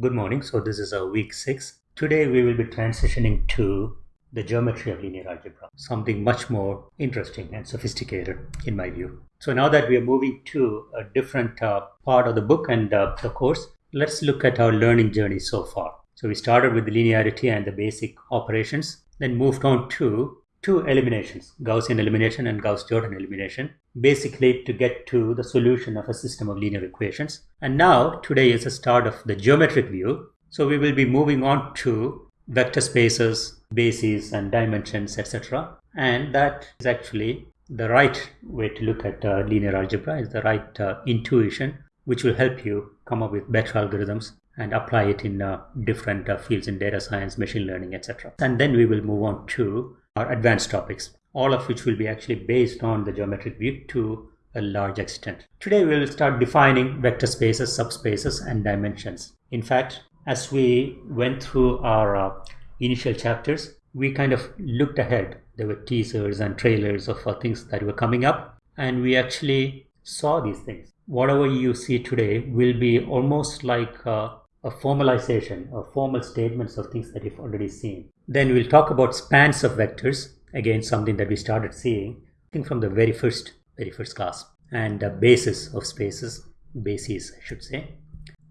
Good morning. So this is our week six. Today we will be transitioning to the geometry of linear algebra, something much more interesting and sophisticated in my view. So now that we are moving to a different uh, part of the book and uh, the course, let's look at our learning journey so far. So we started with the linearity and the basic operations, then moved on to two eliminations, Gaussian elimination and Gauss-Jordan elimination, basically to get to the solution of a system of linear equations. And now today is the start of the geometric view. So we will be moving on to vector spaces, bases and dimensions, etc. And that is actually the right way to look at uh, linear algebra is the right uh, intuition, which will help you come up with better algorithms and apply it in uh, different uh, fields in data science, machine learning, etc. And then we will move on to our advanced topics, all of which will be actually based on the geometric view to a large extent. Today we will start defining vector spaces, subspaces and dimensions. In fact, as we went through our uh, initial chapters, we kind of looked ahead. There were teasers and trailers of uh, things that were coming up and we actually saw these things. Whatever you see today will be almost like uh, a formalization or formal statements of things that you've already seen. Then we'll talk about spans of vectors, again something that we started seeing, I think from the very first, very first class, and uh, basis of spaces, bases I should say.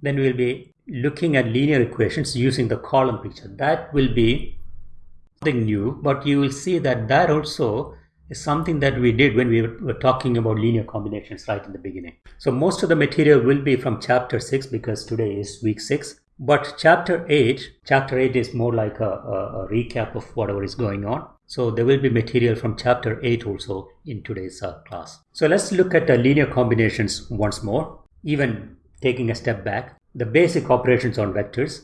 Then we'll be looking at linear equations using the column picture. That will be something new, but you will see that that also is something that we did when we were talking about linear combinations right in the beginning. So most of the material will be from chapter 6 because today is week 6. But chapter 8, chapter 8 is more like a, a, a recap of whatever is going on. So there will be material from chapter 8 also in today's uh, class. So let's look at the linear combinations once more, even taking a step back. The basic operations on vectors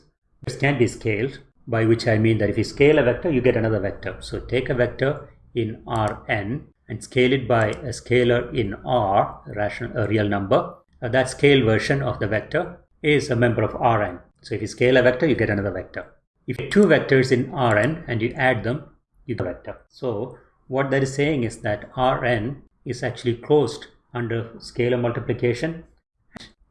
can be scaled, by which I mean that if you scale a vector, you get another vector. So take a vector in Rn and scale it by a scalar in R, a, rational, a real number. Uh, that scale version of the vector is a member of Rn. So if you scale a vector, you get another vector. If two vectors in Rn and you add them, you get a vector. So what that is saying is that Rn is actually closed under scalar multiplication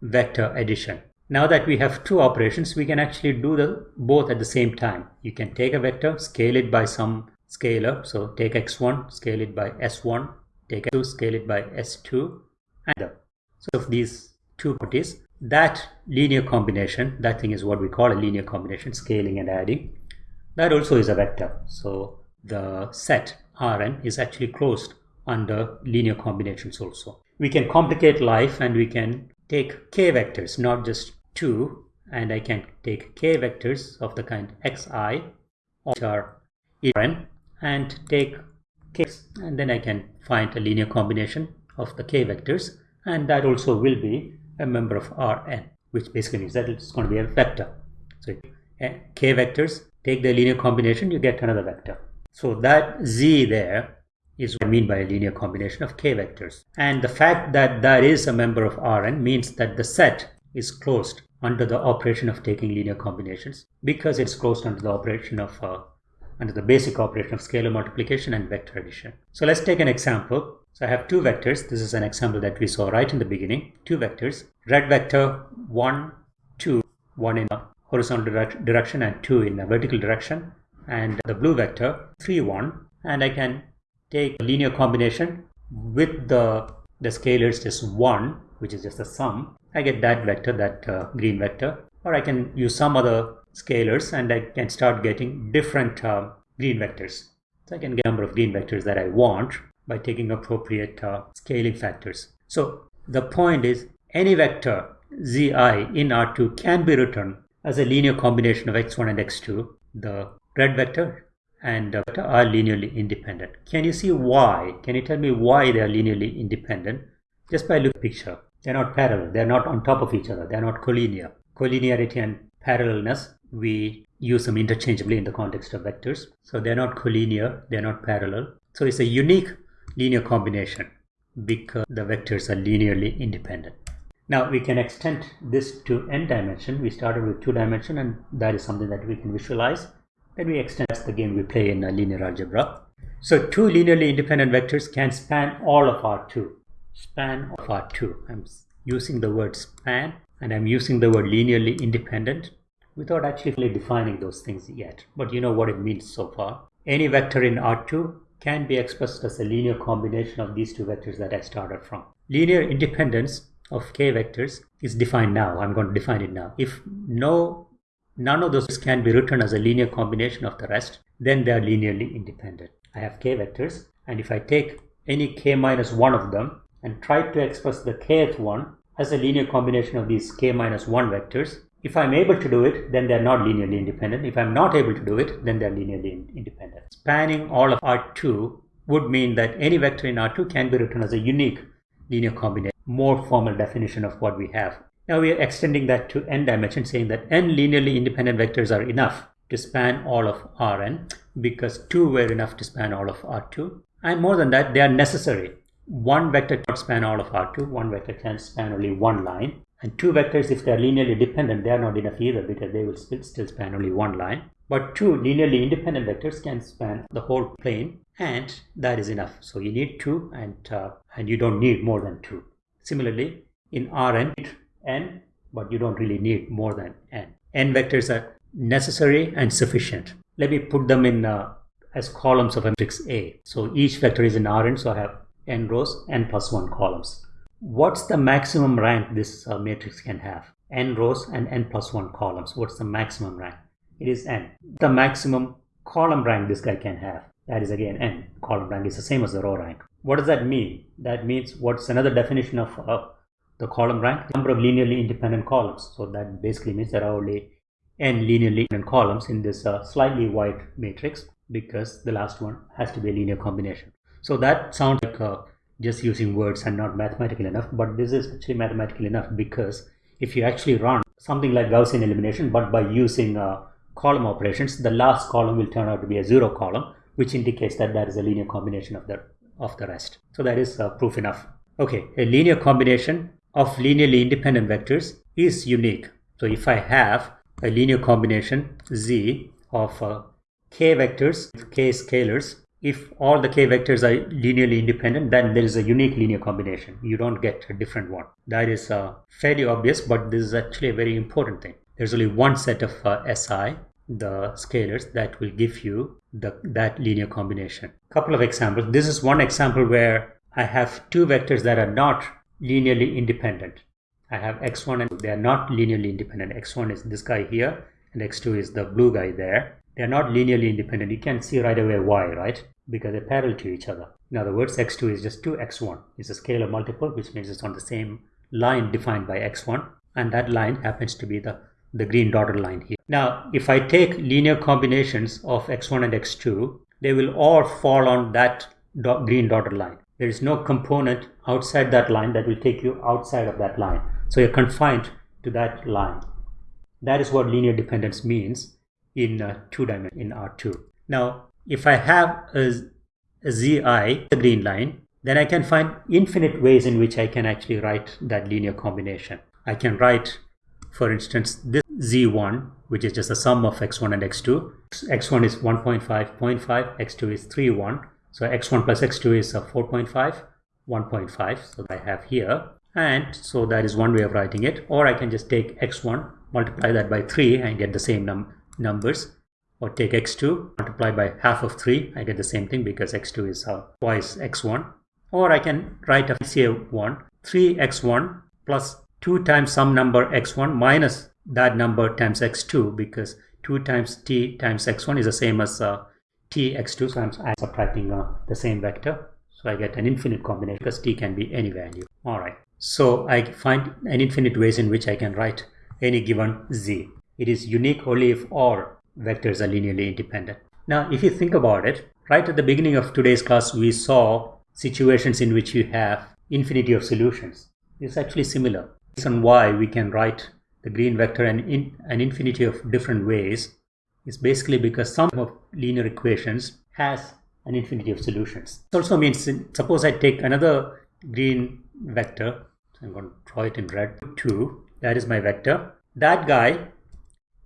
vector addition. Now that we have two operations, we can actually do the both at the same time. You can take a vector, scale it by some scalar. So take x1, scale it by s1, take x2, scale it by s2, and uh, so of these two properties, that linear combination, that thing is what we call a linear combination, scaling and adding. That also is a vector. So the set Rn is actually closed under linear combinations also. We can complicate life and we can take k vectors, not just two, and I can take k vectors of the kind xi, which are Rn, and take k and then I can find a linear combination of the k vectors and that also will be a member of Rn which basically means that it's going to be a vector. So k vectors take the linear combination you get another vector. So that z there is what I mean by a linear combination of k vectors and the fact that that is a member of Rn means that the set is closed under the operation of taking linear combinations because it's closed under the operation of uh, under the basic operation of scalar multiplication and vector addition. So let's take an example. So I have two vectors. This is an example that we saw right in the beginning. Two vectors. Red vector 1, 2, 1 in a horizontal direct direction and 2 in a vertical direction. And the blue vector 3, 1. And I can take a linear combination with the, the scalars just 1, which is just a sum. I get that vector, that uh, green vector. Or I can use some other scalars and I can start getting different uh, green vectors. So I can get a number of green vectors that I want by taking appropriate uh, scaling factors. So the point is any vector zi in R2 can be written as a linear combination of x1 and x2. The red vector and vector are linearly independent. Can you see why? Can you tell me why they are linearly independent? Just by looking picture. They're not parallel. They're not on top of each other. They're not collinear. Collinearity and parallelness we use them interchangeably in the context of vectors. So they're not collinear, they're not parallel. So it's a unique linear combination because the vectors are linearly independent. Now we can extend this to n dimension. We started with two dimension and that is something that we can visualize. Then we extend the game we play in linear algebra. So two linearly independent vectors can span all of R2. Span of R2. I'm using the word span and I'm using the word linearly independent without actually defining those things yet. But you know what it means so far. Any vector in R2 can be expressed as a linear combination of these two vectors that I started from. Linear independence of k vectors is defined now. I'm going to define it now. If no none of those can be written as a linear combination of the rest, then they are linearly independent. I have k vectors and if I take any k minus one of them and try to express the kth one as a linear combination of these k minus 1 vectors. If I'm able to do it, then they're not linearly independent. If I'm not able to do it, then they're linearly independent. Spanning all of R2 would mean that any vector in R2 can be written as a unique linear combination, more formal definition of what we have. Now we are extending that to n dimension, saying that n linearly independent vectors are enough to span all of Rn because 2 were enough to span all of R2. And more than that, they are necessary one vector cannot span all of R2, one vector can span only one line. And two vectors, if they are linearly dependent, they are not enough either because they will still, still span only one line. But two linearly independent vectors can span the whole plane and that is enough. So you need two and, uh, and you don't need more than two. Similarly, in Rn, n, but you don't really need more than n. n vectors are necessary and sufficient. Let me put them in uh, as columns of a matrix A. So each vector is in Rn, so I have n rows, n plus 1 columns. What's the maximum rank this uh, matrix can have? n rows and n plus 1 columns. What's the maximum rank? It is n. The maximum column rank this guy can have. That is again n. Column rank is the same as the row rank. What does that mean? That means what's another definition of uh, the column rank? Number of linearly independent columns. So that basically means there are only n linearly independent columns in this uh, slightly wide matrix because the last one has to be a linear combination. So that sounds like uh, just using words and not mathematical enough, but this is actually mathematical enough because if you actually run something like Gaussian elimination, but by using uh, column operations, the last column will turn out to be a zero column, which indicates that that is a linear combination of the of the rest. So that is uh, proof enough. Okay, a linear combination of linearly independent vectors is unique. So if I have a linear combination z of uh, k vectors, with k scalars, if all the k vectors are linearly independent, then there is a unique linear combination. You don't get a different one. That is uh, fairly obvious, but this is actually a very important thing. There's only one set of uh, SI, the scalars, that will give you the, that linear combination. Couple of examples. This is one example where I have two vectors that are not linearly independent. I have x1 and they are not linearly independent. x1 is this guy here and x2 is the blue guy there. They are not linearly independent. You can see right away why, right? because they're parallel to each other. In other words, x2 is just 2x1. It's a scalar multiple, which means it's on the same line defined by x1, and that line happens to be the, the green dotted line here. Now, if I take linear combinations of x1 and x2, they will all fall on that dot, green dotted line. There is no component outside that line that will take you outside of that line. So you're confined to that line. That is what linear dependence means in uh, two dimension in R2. Now, if I have a, a zi, the green line, then I can find infinite ways in which I can actually write that linear combination. I can write, for instance, this z1, which is just the sum of x1 and x2. x1 is 1.5, 0.5, x2 is 3, 1. So x1 plus x2 is 4.5, 1.5. So I have here. And so that is one way of writing it. Or I can just take x1, multiply that by 3 and get the same num numbers or take x2 multiply by half of 3 I get the same thing because x2 is uh, twice x1 or I can write a CA1 3x1 plus 2 times some number x1 minus that number times x2 because 2 times t times x1 is the same as uh, t x2 so I'm, I'm subtracting uh, the same vector. So I get an infinite combination because t can be any value. Alright so I find an infinite ways in which I can write any given z it is unique only if all vectors are linearly independent. Now, if you think about it, right at the beginning of today's class, we saw situations in which you have infinity of solutions. It's actually similar. Reason why we can write the green vector in, in an infinity of different ways is basically because some of linear equations has an infinity of solutions. It also means, suppose I take another green vector, I'm going to draw it in red, 2, that is my vector. That guy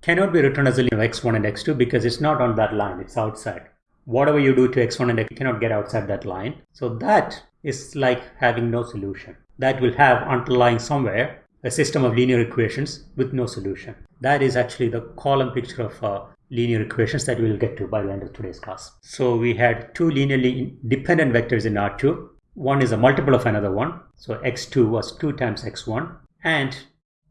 cannot be written as a linear x1 and x2 because it's not on that line, it's outside. Whatever you do to x1 and x2 cannot get outside that line. So that is like having no solution. That will have underlying somewhere a system of linear equations with no solution. That is actually the column picture of uh, linear equations that we will get to by the end of today's class. So we had two linearly dependent vectors in R2. One is a multiple of another one. So x2 was 2 times x1. And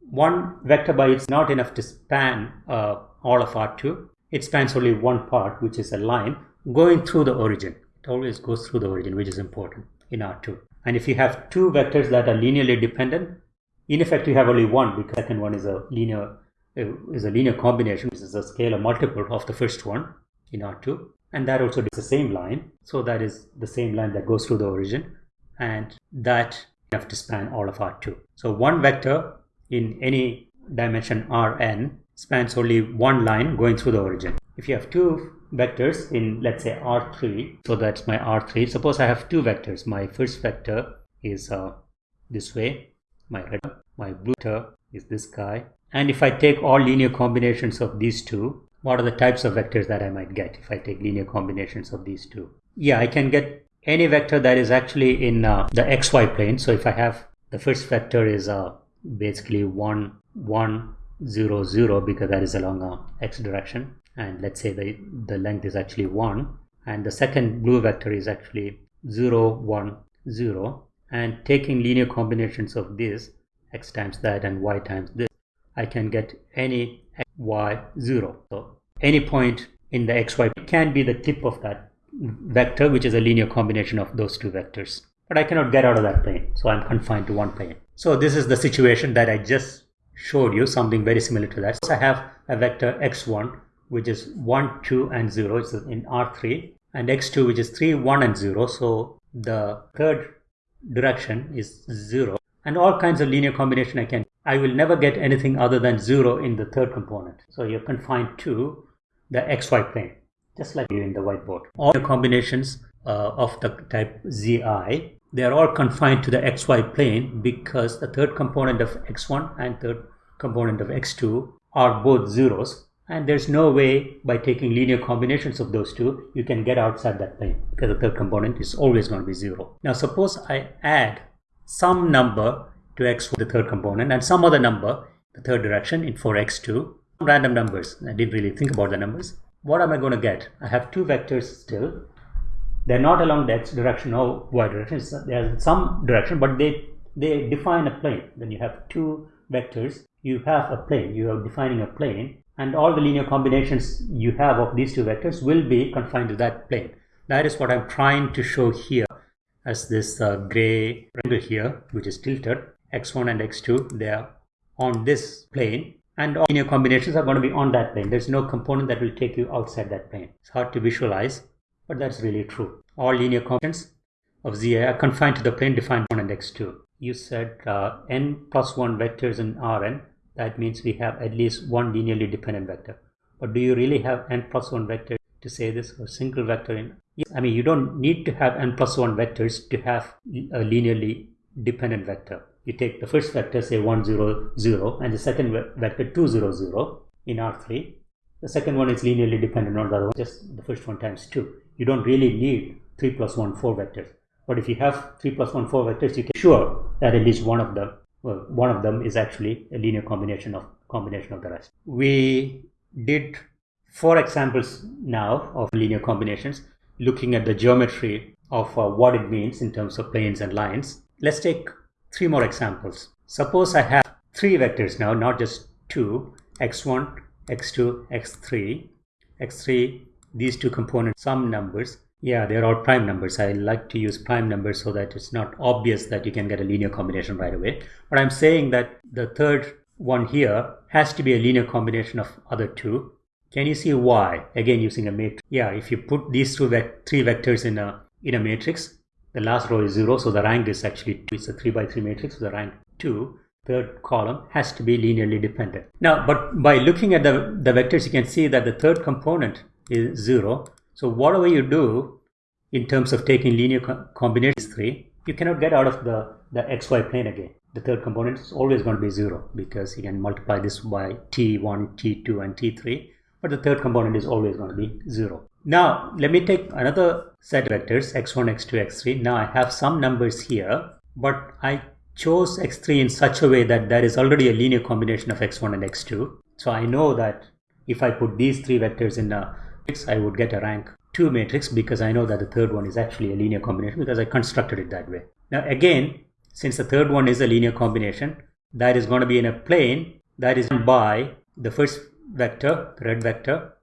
one vector by it's not enough to span uh, all of R2. It spans only one part, which is a line going through the origin. It always goes through the origin, which is important in R2. And if you have two vectors that are linearly dependent, in effect you have only one because the second one is a linear is a linear combination, which is a scalar multiple of the first one in R2. And that also is the same line. So that is the same line that goes through the origin. And that you have to span all of R2. So one vector in any dimension Rn spans only one line going through the origin. If you have two vectors in let's say R3, so that's my R3. Suppose I have two vectors. My first vector is uh, this way, my red, my blue vector is this guy. And if I take all linear combinations of these two, what are the types of vectors that I might get if I take linear combinations of these two? Yeah, I can get any vector that is actually in uh, the xy plane. So if I have the first vector is uh, basically 1, 1, 0, 0 because that is along a x direction. And let's say the, the length is actually 1. And the second blue vector is actually 0, 1, 0. And taking linear combinations of this, x times that and y times this, I can get any y 0. So any point in the xy can be the tip of that vector, which is a linear combination of those two vectors. But I cannot get out of that plane, so I'm confined to one plane. So this is the situation that I just showed you, something very similar to that. So I have a vector x1, which is 1, 2, and 0, it's in R3, and x2, which is 3, 1, and 0. So the third direction is 0. And all kinds of linear combination I can. I will never get anything other than 0 in the third component. So you're confined to the xy plane, just like you in the whiteboard. All the combinations uh, of the type zi they are all confined to the xy plane because the third component of x1 and third component of x2 are both zeros. And there's no way by taking linear combinations of those two you can get outside that plane because the third component is always going to be zero. Now suppose I add some number to x for the third component and some other number the third direction in for x2 random numbers. I didn't really think about the numbers. What am I going to get? I have two vectors still they're not along the x direction or y direction. They're some direction, but they they define a plane. When you have two vectors, you have a plane. You are defining a plane, and all the linear combinations you have of these two vectors will be confined to that plane. That is what I'm trying to show here as this uh, gray rectangle here, which is tilted. x1 and x2, they are on this plane and all linear combinations are going to be on that plane. There's no component that will take you outside that plane. It's hard to visualize, but that's really true. All linear combinations of Zi are confined to the plane defined 1 and x2. You said uh, n plus 1 vectors in Rn. That means we have at least one linearly dependent vector. But do you really have n plus 1 vectors to say this? A single vector in... Yes, I mean, you don't need to have n plus 1 vectors to have a linearly dependent vector. You take the first vector, say 1, 0, 0, and the second vector 2, 0, 0 in R3. The second one is linearly dependent on the other one, just the first one times 2 you don't really need 3 plus 1, 4 vectors. But if you have 3 plus 1, 4 vectors, you can sure that at least one of them, well, one of them is actually a linear combination of combination of the rest. We did four examples now of linear combinations, looking at the geometry of uh, what it means in terms of planes and lines. Let's take three more examples. Suppose I have three vectors now, not just two, x1, x2, x3. x3 these two components some numbers. Yeah they're all prime numbers. I like to use prime numbers so that it's not obvious that you can get a linear combination right away. But i'm saying that the third one here has to be a linear combination of other two. Can you see why? Again using a matrix. Yeah if you put these two three vectors in a in a matrix the last row is zero so the rank is actually two. it's a three by three matrix so the rank two. Third column has to be linearly dependent. Now but by looking at the the vectors you can see that the third component is 0. So whatever you do in terms of taking linear co combinations 3, you cannot get out of the, the xy plane again. The third component is always going to be 0 because you can multiply this by t1, t2 and t3 but the third component is always going to be 0. Now let me take another set of vectors x1, x2, x3. Now I have some numbers here but I chose x3 in such a way that there is already a linear combination of x1 and x2. So I know that if I put these three vectors in a I would get a rank 2 matrix because I know that the third one is actually a linear combination because I constructed it that way. Now again, since the third one is a linear combination, that is going to be in a plane that is by the first vector, red vector,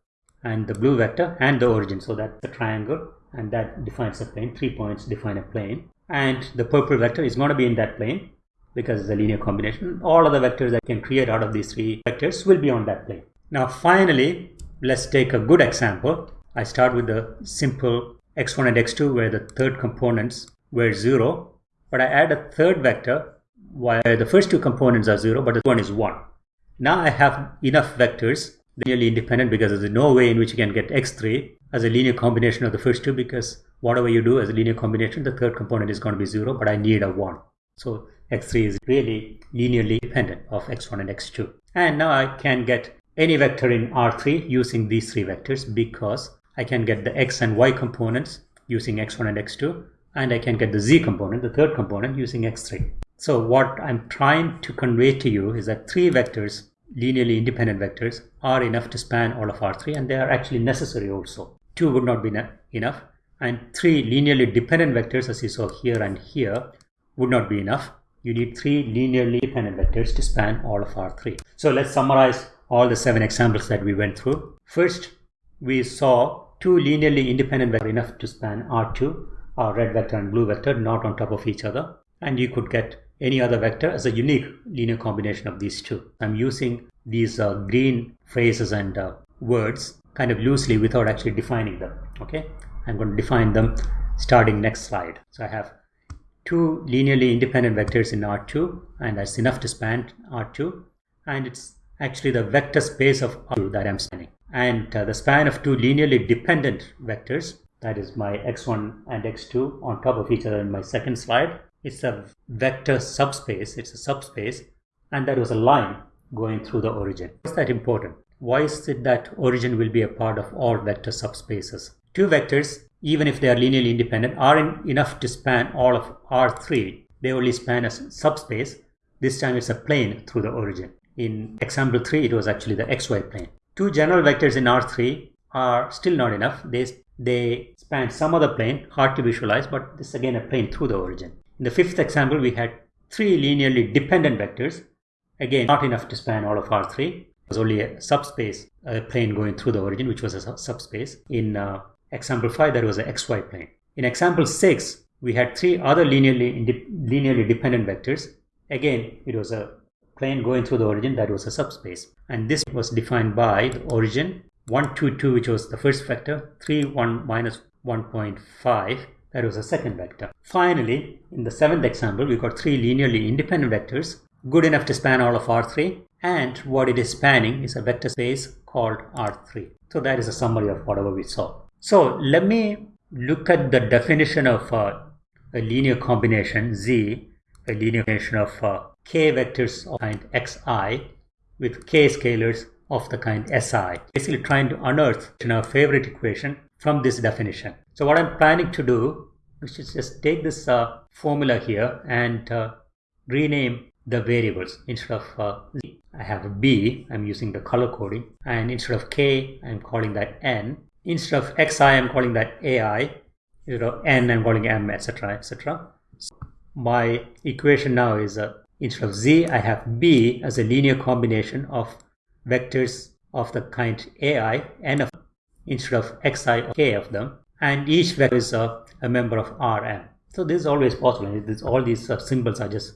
and the blue vector and the origin. So that's the triangle and that defines a plane. Three points define a plane. And the purple vector is going to be in that plane because it's a linear combination. All other vectors that can create out of these three vectors will be on that plane. Now finally, let's take a good example. I start with the simple x1 and x2 where the third components were 0. But I add a third vector where the first two components are 0 but the one is 1. Now I have enough vectors linearly independent because there's no way in which you can get x3 as a linear combination of the first two because whatever you do as a linear combination the third component is going to be 0 but I need a 1. So x3 is really linearly dependent of x1 and x2. And now I can get any vector in R3 using these three vectors because I can get the x and y components using x1 and x2 and I can get the z component, the third component using x3. So what I'm trying to convey to you is that three vectors linearly independent vectors are enough to span all of R3 and they are actually necessary also. 2 would not be enough and 3 linearly dependent vectors as you saw here and here would not be enough. You need 3 linearly dependent vectors to span all of R3. So let's summarize all the 7 examples that we went through. First, we saw two linearly independent vectors enough to span R2, our red vector and blue vector, not on top of each other. And you could get any other vector as a unique linear combination of these two. I'm using these uh, green phrases and uh, words kind of loosely without actually defining them. Okay, I'm going to define them starting next slide. So I have two linearly independent vectors in R2 and that's enough to span R2 and it's actually the vector space of R2 that I'm spanning. And uh, the span of two linearly dependent vectors that is my x1 and x2 on top of each other in my second slide it's a vector subspace, it's a subspace, and there was a line going through the origin. Why is that important? Why is it that origin will be a part of all vector subspaces? Two vectors, even if they are linearly independent, are in enough to span all of R3. They only span a subspace. This time it's a plane through the origin. In example 3, it was actually the xy plane. Two general vectors in R3 are still not enough. They, they span some other plane, hard to visualize, but this again a plane through the origin. In the fifth example, we had three linearly dependent vectors. Again, not enough to span all of R3. It was only a subspace, a plane going through the origin, which was a subspace. In uh, example 5, that was an xy plane. In example 6, we had three other linearly, linearly dependent vectors. Again, it was a plane going through the origin that was a subspace. And this was defined by the origin 1, 2, 2, which was the first vector, 3, 1, minus 1.5, that was a second vector. Finally, in the seventh example, we got three linearly independent vectors, good enough to span all of R3, and what it is spanning is a vector space called R3. So that is a summary of whatever we saw. So let me look at the definition of uh, a linear combination Z, a linear combination of uh, k vectors of kind xi with k scalars of the kind si. Basically trying to unearth our favorite equation from this definition. So what I'm planning to do is just take this uh, formula here and uh, rename the variables instead of uh, z, I have b, I'm using the color coding, and instead of k, I'm calling that n. Instead of xi, I'm calling that ai. Instead of n, I'm calling m, etc., etc. My equation now is uh, instead of z, I have b as a linear combination of vectors of the kind ai, n of instead of xi or k of them and each vector is a, a member of Rm. So this is always possible. This, all these uh, symbols are just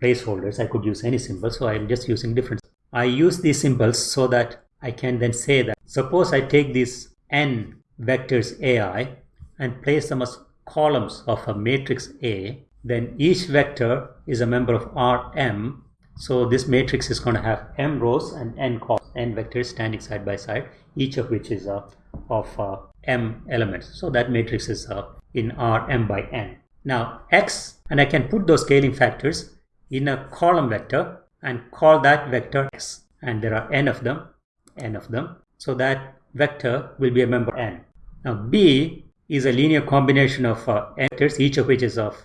placeholders. I could use any symbol, so I'm just using different. I use these symbols so that I can then say that suppose I take these n vectors ai and place them as columns of a matrix A, then each vector is a member of Rm. So this matrix is going to have m rows and n columns, n vectors standing side by side, each of which is a of uh, m elements. So that matrix is uh, in R m by n. Now x, and I can put those scaling factors in a column vector and call that vector x. And there are n of them, n of them. So that vector will be a member n. Now b is a linear combination of uh, vectors, each of which is of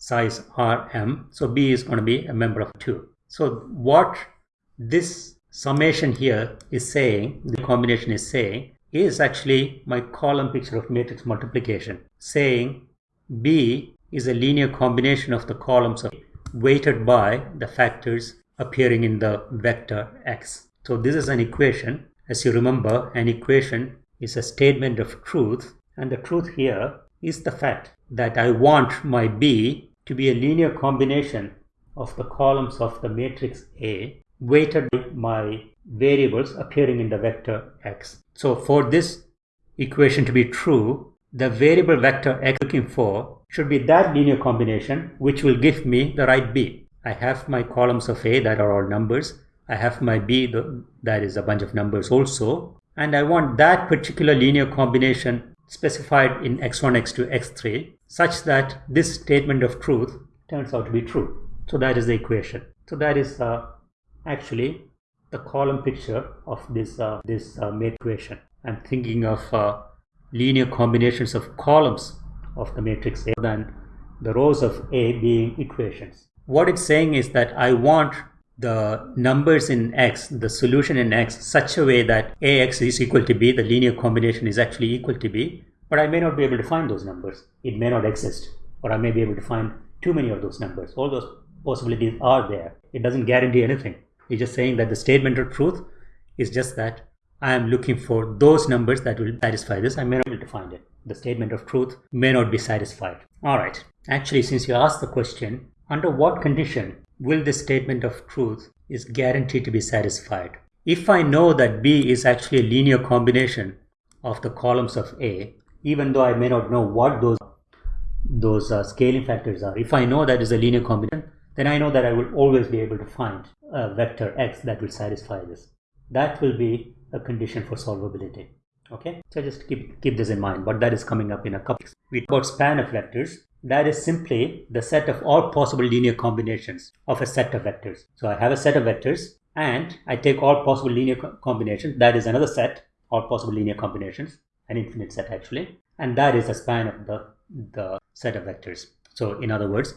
size Rm. So B is going to be a member of 2. So what this summation here is saying, the combination is saying, is actually my column picture of matrix multiplication, saying B is a linear combination of the columns of weighted by the factors appearing in the vector x. So this is an equation. As you remember, an equation is a statement of truth and the truth here is the fact that I want my B to be a linear combination of the columns of the matrix A weighted by my variables appearing in the vector x. So for this equation to be true, the variable vector x looking for should be that linear combination which will give me the right B. I have my columns of A that are all numbers. I have my B that is a bunch of numbers also. And I want that particular linear combination specified in x1, x2, x3 such that this statement of truth turns out to be true. So that is the equation. So that is uh, actually the column picture of this uh, this uh, equation. I'm thinking of uh, linear combinations of columns of the matrix A than the rows of A being equations. What it's saying is that I want the numbers in X, the solution in X, such a way that AX is equal to B, the linear combination is actually equal to B, but I may not be able to find those numbers. It may not exist, or I may be able to find too many of those numbers. All those possibilities are there. It doesn't guarantee anything. It's just saying that the statement of truth is just that I am looking for those numbers that will satisfy this. I may not be able to find it. The statement of truth may not be satisfied. All right. Actually, since you asked the question, under what condition will this statement of truth is guaranteed to be satisfied? If I know that B is actually a linear combination of the columns of A, even though I may not know what those those uh, scaling factors are, if I know that is a linear combination, then I know that I will always be able to find a vector x that will satisfy this. That will be a condition for solvability. Okay, so just keep, keep this in mind, but that is coming up in a couple. We talk about span of vectors. That is simply the set of all possible linear combinations of a set of vectors. So I have a set of vectors and I take all possible linear co combinations. That is another set, all possible linear combinations, an infinite set actually. And that is the span of the, the set of vectors. So in other words,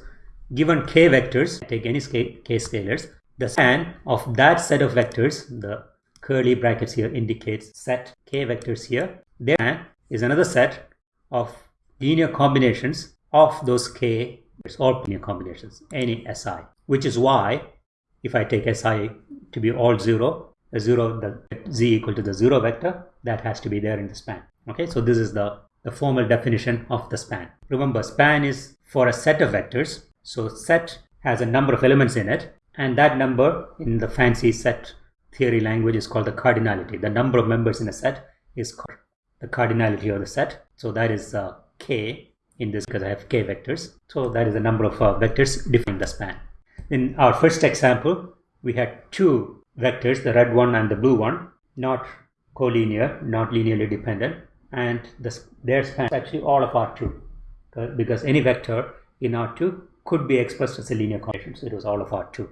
given k vectors, take any k scalars, the span of that set of vectors, the curly brackets here indicates set k vectors here. There is another set of linear combinations of those k it's all linear combinations, any si, which is why if I take si to be all zero, the zero, the z equal to the zero vector, that has to be there in the span. Okay, so this is the, the formal definition of the span. Remember, span is for a set of vectors. So set has a number of elements in it and that number in the fancy set theory language is called the cardinality. The number of members in a set is called the cardinality of the set. So that is uh, k in this because I have k vectors. So that is the number of uh, vectors defining the span. In our first example, we had two vectors, the red one and the blue one, not collinear, not linearly dependent, and the, their span is actually all of R2 uh, because any vector in R2 could be expressed as a linear combination. So it was all of R2.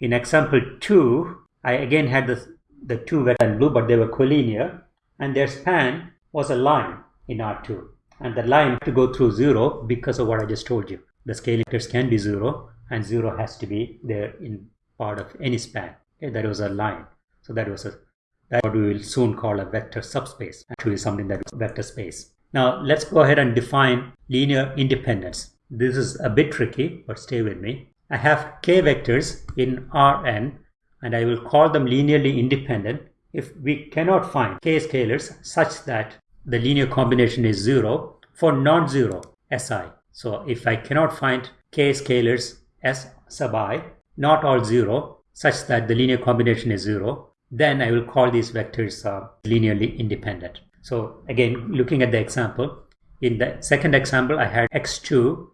In example 2, I again had the, the two vectors in blue, but they were collinear, and their span was a line in R2. And the line to go through 0 because of what I just told you. The scaling vectors can be 0, and 0 has to be there in part of any span. Okay, that was a line. So that was a what we will soon call a vector subspace. Actually, something that is vector space. Now, let's go ahead and define linear independence. This is a bit tricky, but stay with me. I have k vectors in Rn and I will call them linearly independent if we cannot find k scalars such that the linear combination is 0 for non-zero Si. So if I cannot find k scalars S sub i, not all 0, such that the linear combination is 0, then I will call these vectors uh, linearly independent. So again, looking at the example, in the second example, I had x2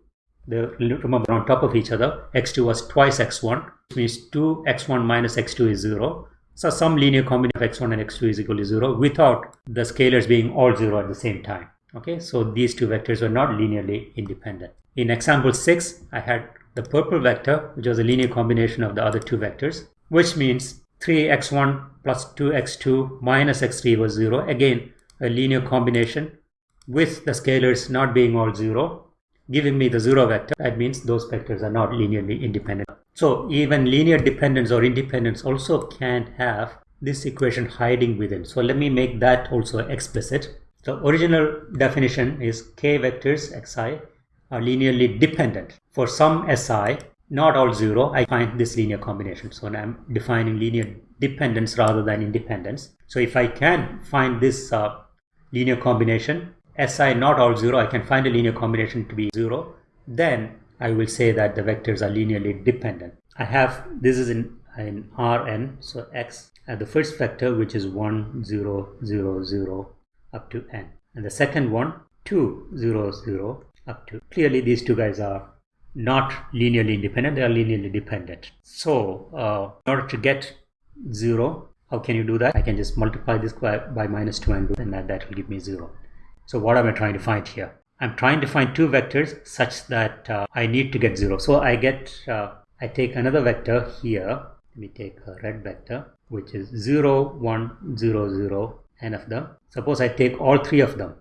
the remember on top of each other x2 was twice x1 which means 2x1 minus x2 is 0 so some linear combination of x1 and x2 is equal to 0 without the scalars being all 0 at the same time okay? So these two vectors were not linearly independent. In example 6 i had the purple vector which was a linear combination of the other two vectors which means 3x1 plus 2x2 minus x3 was 0 again a linear combination with the scalars not being all 0 giving me the zero vector. That means those vectors are not linearly independent. So even linear dependence or independence also can have this equation hiding within. So let me make that also explicit. The original definition is k vectors xi are linearly dependent. For some si, not all zero, I find this linear combination. So I'm defining linear dependence rather than independence. So if I can find this uh, linear combination, Si not all zero, I can find a linear combination to be zero, then I will say that the vectors are linearly dependent. I have, this is in, in Rn, so x at the first vector which is 1, 0, 0, 0 up to n. And the second one, 2, 0, 0 up to. Clearly these two guys are not linearly independent, they are linearly dependent. So uh, in order to get 0, how can you do that? I can just multiply this by, by minus 2 and, that, that will give me 0. So what am I trying to find here? I'm trying to find two vectors such that uh, I need to get 0. So I get, uh, I take another vector here. Let me take a red vector which is 0, 1, 0, 0, n of them. Suppose I take all three of them.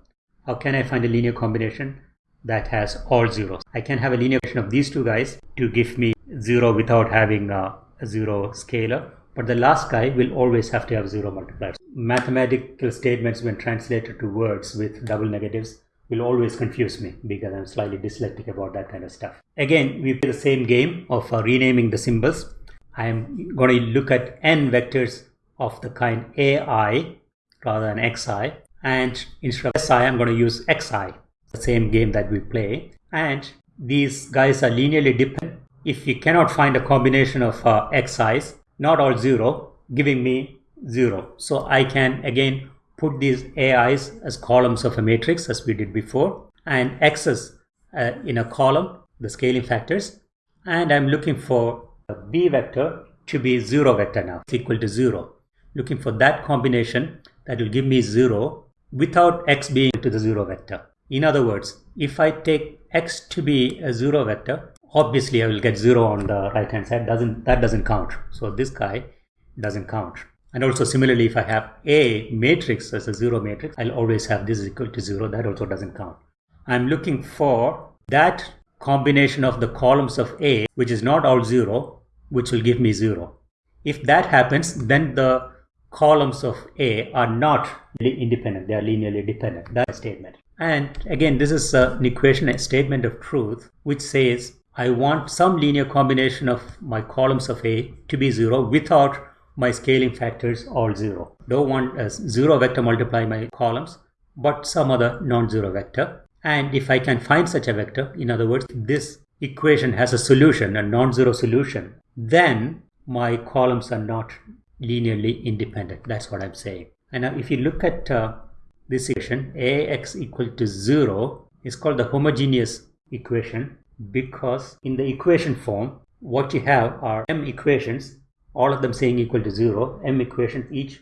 How can I find a linear combination? That has all zeros. I can have a linear combination of these two guys to give me zero without having a, zero scalar. But the last guy will always have to have zero multipliers. Mathematical statements when translated to words with double negatives will always confuse me because I'm slightly dyslexic about that kind of stuff. Again, we play the same game of uh, renaming the symbols. I am going to look at n vectors of the kind ai rather than xi and instead of si I'm going to use xi the same game that we play. And these guys are linearly dependent if we cannot find a combination of uh, xi's not all zero giving me zero. So i can again put these ais as columns of a matrix as we did before and x's uh, in a column the scaling factors. And i'm looking for a b vector to be zero vector now it's equal to zero. Looking for that combination that will give me zero without x being to the zero vector in other words, if I take x to be a zero vector, obviously I will get zero on the right hand side. Doesn't That doesn't count. So this guy doesn't count. And also similarly, if I have a matrix as a zero matrix, I'll always have this equal to zero. That also doesn't count. I'm looking for that combination of the columns of A, which is not all zero, which will give me zero. If that happens, then the columns of A are not independent. They are linearly dependent. That's a statement. And again, this is an equation, a statement of truth, which says I want some linear combination of my columns of A to be zero without my scaling factors all zero. Don't want a zero vector multiply my columns, but some other non-zero vector. And if I can find such a vector, in other words, this equation has a solution, a non-zero solution, then my columns are not linearly independent. That's what I'm saying. And now if you look at uh, this equation ax equal to 0 is called the homogeneous equation because in the equation form what you have are m equations all of them saying equal to 0 m equations each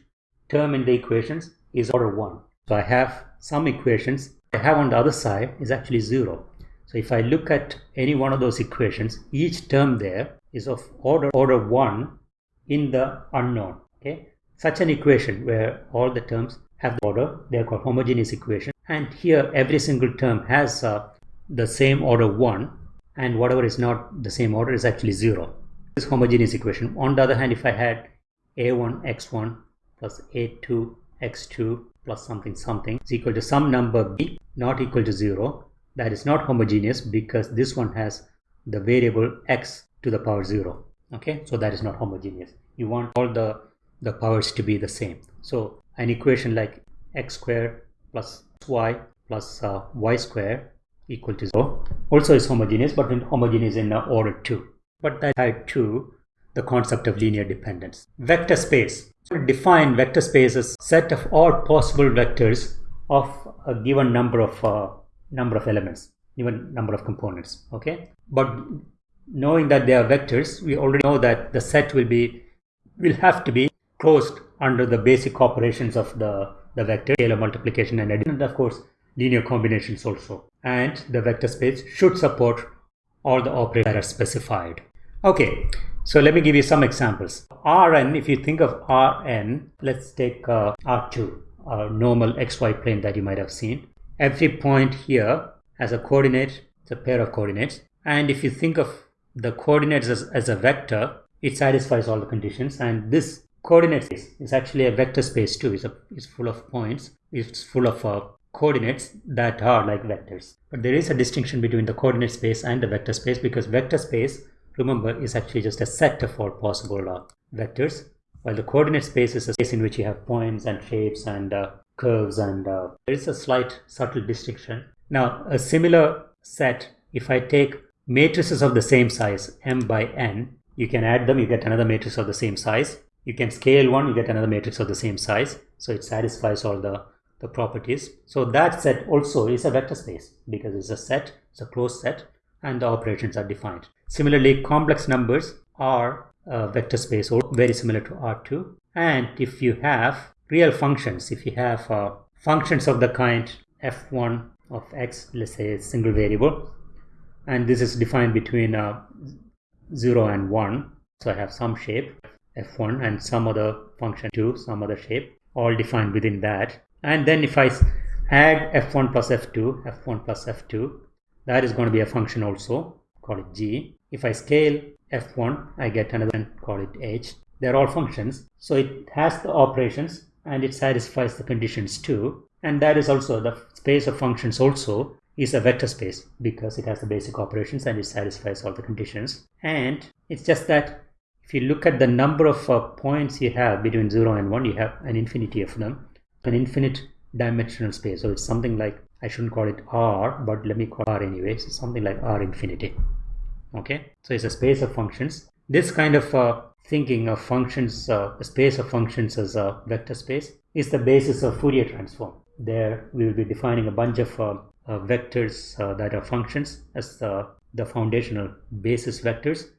term in the equations is order 1 so i have some equations. I have on the other side is actually 0 so if i look at any one of those equations each term there is of order order 1 in the unknown. Okay? Such an equation where all the terms have order they are called homogeneous equation. And here every single term has uh, the same order 1 and whatever is not the same order is actually 0 this homogeneous equation. On the other hand if i had a1 x1 plus a2 x2 plus something something is equal to some number b not equal to 0 that is not homogeneous because this one has the variable x to the power 0 okay? So that is not homogeneous. You want all the the powers to be the same. So an equation like x square plus y plus uh, y square equal to 0 also is homogeneous but in homogeneous in uh, order 2 but that tied to the concept of linear dependence. Vector space. So define vector space as set of all possible vectors of a given number of uh, number of elements given number of components okay? But knowing that they are vectors we already know that the set will be will have to be closed under the basic operations of the, the vector, scalar multiplication and addition, and of course linear combinations also. And the vector space should support all the operators that are specified. Okay, so let me give you some examples. Rn, if you think of Rn, let's take uh, R2, a normal xy plane that you might have seen. Every point here has a coordinate It's a pair of coordinates. And if you think of the coordinates as, as a vector, it satisfies all the conditions. And this coordinate space is actually a vector space too. It's, a, it's full of points. It's full of uh, coordinates that are like vectors. But there is a distinction between the coordinate space and the vector space because vector space, remember, is actually just a set of all possible uh, vectors, while the coordinate space is a space in which you have points and shapes and uh, curves and uh, there is a slight subtle distinction. Now, a similar set, if I take matrices of the same size, m by n, you can add them, you get another matrix of the same size. You can scale one, you get another matrix of the same size. So it satisfies all the the properties. So that set also is a vector space because it's a set, it's a closed set and the operations are defined. Similarly, complex numbers are a vector space or very similar to R2. And if you have real functions, if you have uh, functions of the kind f1 of x, let's say a single variable, and this is defined between uh, 0 and 1, so I have some shape f1 and some other function 2, some other shape, all defined within that. And then if I add f1 plus f2 f1 plus f2 that is going to be a function also call it g. If I scale f1 I get another one call it h. They're all functions. So it has the operations and it satisfies the conditions too. And that is also the space of functions also is a vector space because it has the basic operations and it satisfies all the conditions. And it's just that if you look at the number of uh, points you have between 0 and 1 you have an infinity of them an infinite dimensional space. So it's something like, I shouldn't call it R, but let me call R anyways. It's something like R infinity. Okay, so it's a space of functions. This kind of uh, thinking of functions, uh, a space of functions as a vector space is the basis of Fourier transform. There we will be defining a bunch of uh, uh vectors uh, that are functions as the, the foundational basis vectors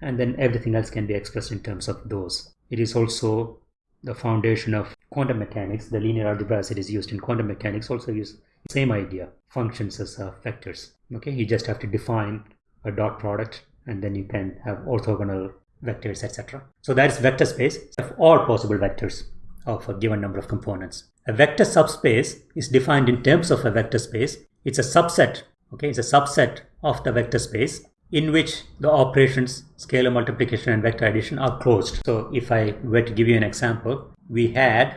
and then everything else can be expressed in terms of those. It is also the foundation of quantum mechanics, the linear algebra as it is used in quantum mechanics also use same idea, functions as uh, vectors. Okay, you just have to define a dot product and then you can have orthogonal vectors, etc. So that is vector space of all possible vectors of a given number of components. A vector subspace is defined in terms of a vector space. It's a subset, okay, it's a subset of the vector space in which the operations scalar multiplication and vector addition are closed. So if I were to give you an example, we had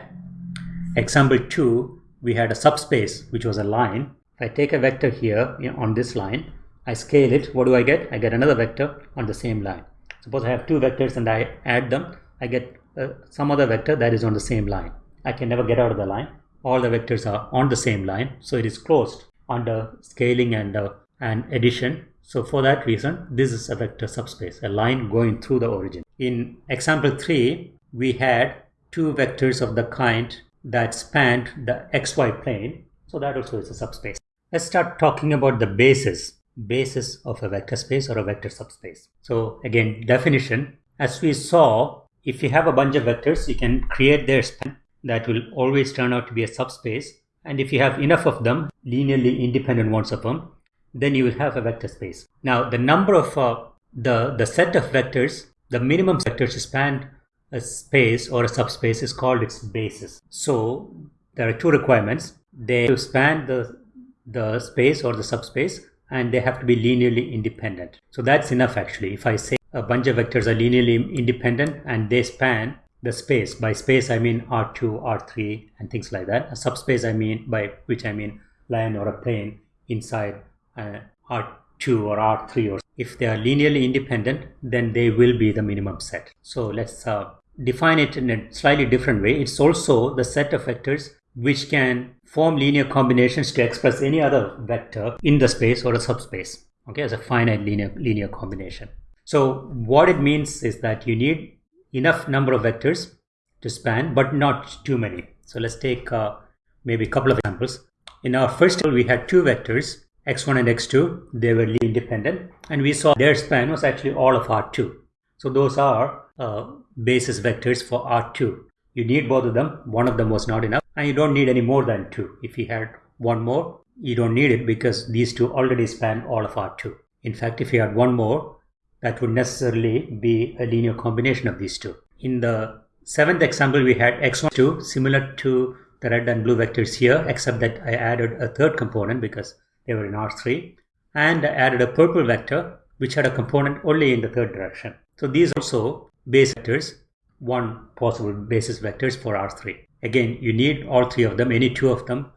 example 2, we had a subspace which was a line. If I take a vector here you know, on this line, I scale it, what do I get? I get another vector on the same line. Suppose I have two vectors and I add them, I get uh, some other vector that is on the same line. I can never get out of the line. All the vectors are on the same line, so it is closed under scaling and, uh, and addition so for that reason, this is a vector subspace, a line going through the origin. In example 3, we had two vectors of the kind that spanned the xy plane. So that also is a subspace. Let's start talking about the basis, basis of a vector space or a vector subspace. So again, definition, as we saw, if you have a bunch of vectors, you can create their span that will always turn out to be a subspace. And if you have enough of them, linearly independent ones of them, then you will have a vector space. Now the number of uh, the, the set of vectors, the minimum vectors to span a space or a subspace is called its basis. So there are two requirements. They span the, the space or the subspace and they have to be linearly independent. So that's enough actually. If I say a bunch of vectors are linearly independent and they span the space, by space I mean R2, R3 and things like that. A subspace I mean by which I mean line or a plane inside uh, R2 or R3 or if they are linearly independent then they will be the minimum set. So let's uh, define it in a slightly different way. It's also the set of vectors which can form linear combinations to express any other vector in the space or a subspace okay as a finite linear linear combination. So what it means is that you need enough number of vectors to span but not too many. So let's take uh, maybe a couple of examples. In our first we had two vectors x1 and x2, they were independent and we saw their span was actually all of R2. So those are uh, basis vectors for R2. You need both of them, one of them was not enough and you don't need any more than two. If you had one more, you don't need it because these two already span all of R2. In fact, if you had one more, that would necessarily be a linear combination of these two. In the seventh example, we had x1, 2, similar to the red and blue vectors here, except that I added a third component because they in R3. and I added a purple vector which had a component only in the third direction. So these also base vectors, one possible basis vectors for R3. Again, you need all three of them. Any two of them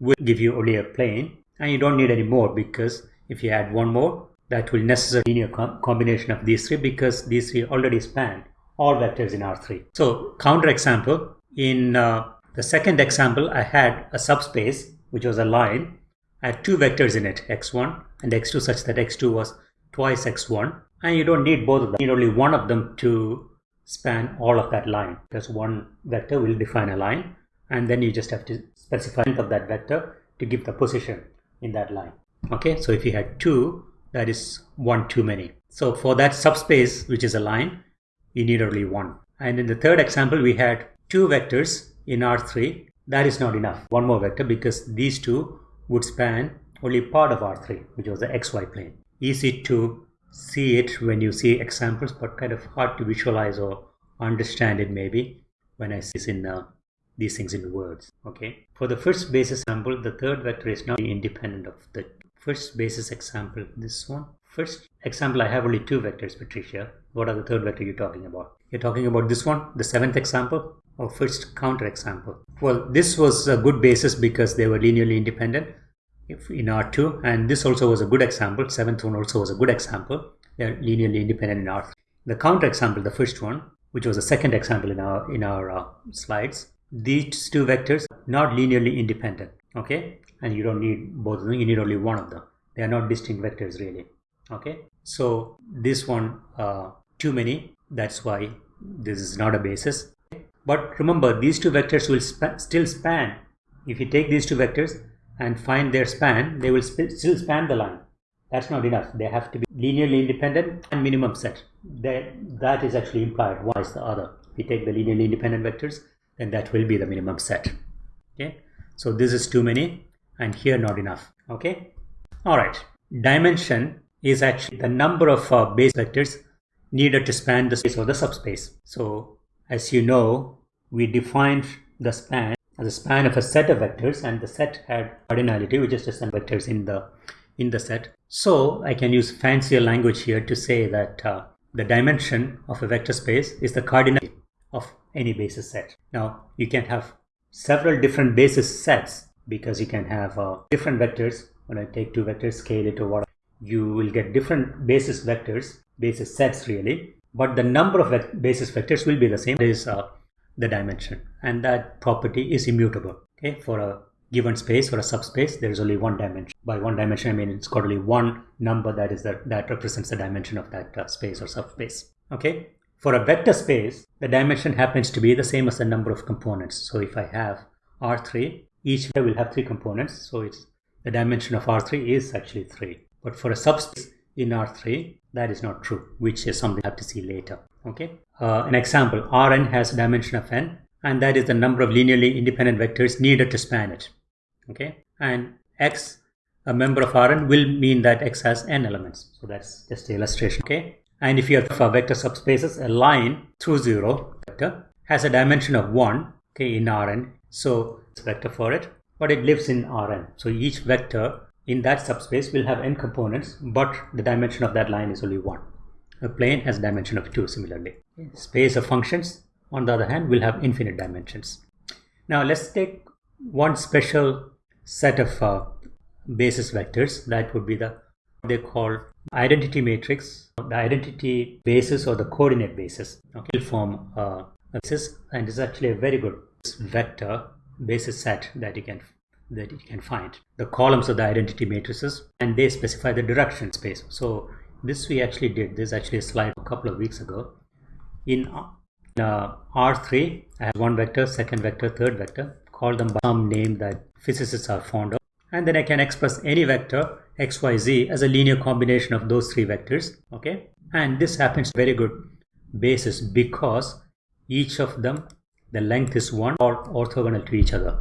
will give you only a plane and you don't need any more because if you add one more, that will necessarily linear com combination of these three because these three already span all vectors in R3. So counter example, in uh, the second example, I had a subspace, which was a line. I had two vectors in it, x1 and x2, such that x2 was twice x1. And you don't need both of them. You need only one of them to span all of that line. Because one vector will define a line. And then you just have to specify length of that vector to give the position in that line. Okay, so if you had two, that is one too many. So for that subspace, which is a line, you need only one. And in the third example, we had two vectors in R3. That is not enough. One more vector because these two would span only part of R3, which was the XY plane. Easy to see it when you see examples, but kind of hard to visualize or understand it maybe when I see in uh, these things in words. Okay. For the first basis sample, the third vector is not independent of the first basis example. This one. First example, I have only two vectors, Patricia. What are the third vector you're talking about? You're talking about this one, the seventh example, or first counter example? Well, this was a good basis because they were linearly independent if in R2, and this also was a good example. Seventh one also was a good example. They're linearly independent in R3. The counter example, the first one, which was the second example in our in our uh, slides, these two vectors not linearly independent. Okay, and you don't need both of them. You need only one of them. They are not distinct vectors really. Okay, so this one uh, too many. That's why this is not a basis. But remember, these two vectors will sp still span. If you take these two vectors and find their span, they will sp still span the line. That's not enough. They have to be linearly independent and minimum set. That, that is actually implied. One is the other. If you take the linearly independent vectors, then that will be the minimum set. Okay. So this is too many and here not enough. Okay. All right. Dimension is actually the number of uh, base vectors needed to span the space or the subspace. So as you know, we defined the span as a span of a set of vectors and the set had cardinality, which is just some vectors in the in the set. So I can use fancier language here to say that uh, the dimension of a vector space is the cardinality of any basis set. Now you can have several different basis sets because you can have uh, different vectors. When I take two vectors, scale it to what you will get different basis vectors basis sets really but the number of basis vectors will be the same is uh, the dimension. And that property is immutable okay? For a given space or a subspace there is only one dimension. By one dimension i mean it's got only one number that is that that represents the dimension of that uh, space or subspace okay? For a vector space the dimension happens to be the same as the number of components. So if i have r3 each will have three components. So it's the dimension of r3 is actually 3 but for a subspace in R3 that is not true which is something I have to see later okay. Uh, an example Rn has a dimension of n and that is the number of linearly independent vectors needed to span it. Okay. And x a member of Rn will mean that x has n elements. So that's just the illustration. Okay. And if you have a vector subspaces a line through zero vector has a dimension of 1 okay in Rn. So it's vector for it but it lives in Rn. So each vector in that subspace will have n components but the dimension of that line is only one a plane has dimension of two similarly. Space of functions on the other hand will have infinite dimensions. Now let's take one special set of uh, basis vectors. That would be the they call identity matrix. The identity basis or the coordinate basis okay will form uh, a basis and is actually a very good vector basis set that you can that you can find. The columns of the identity matrices and they specify the direction space. So this we actually did. This actually slide a couple of weeks ago. In uh, R3 I have one vector second vector third vector call them by some name that physicists are fond of. And then I can express any vector xyz as a linear combination of those three vectors okay? And this happens very good basis because each of them the length is one or orthogonal to each other.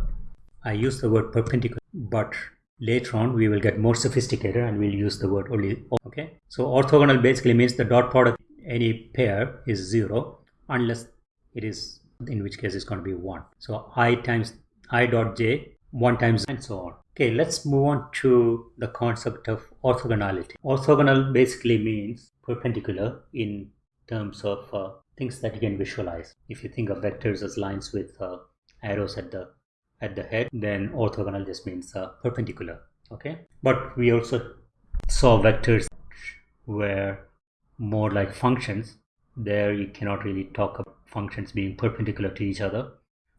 I use the word perpendicular, but later on we will get more sophisticated and we'll use the word only. Okay, so orthogonal basically means the dot product any pair is zero unless it is in which case it's going to be one. So i times i dot j one times and so on. Okay, let's move on to the concept of orthogonality. Orthogonal basically means perpendicular in terms of uh, things that you can visualize. If you think of vectors as lines with uh, arrows at the at the head, then orthogonal just means uh, perpendicular. Okay, but we also saw vectors were more like functions. There you cannot really talk about functions being perpendicular to each other,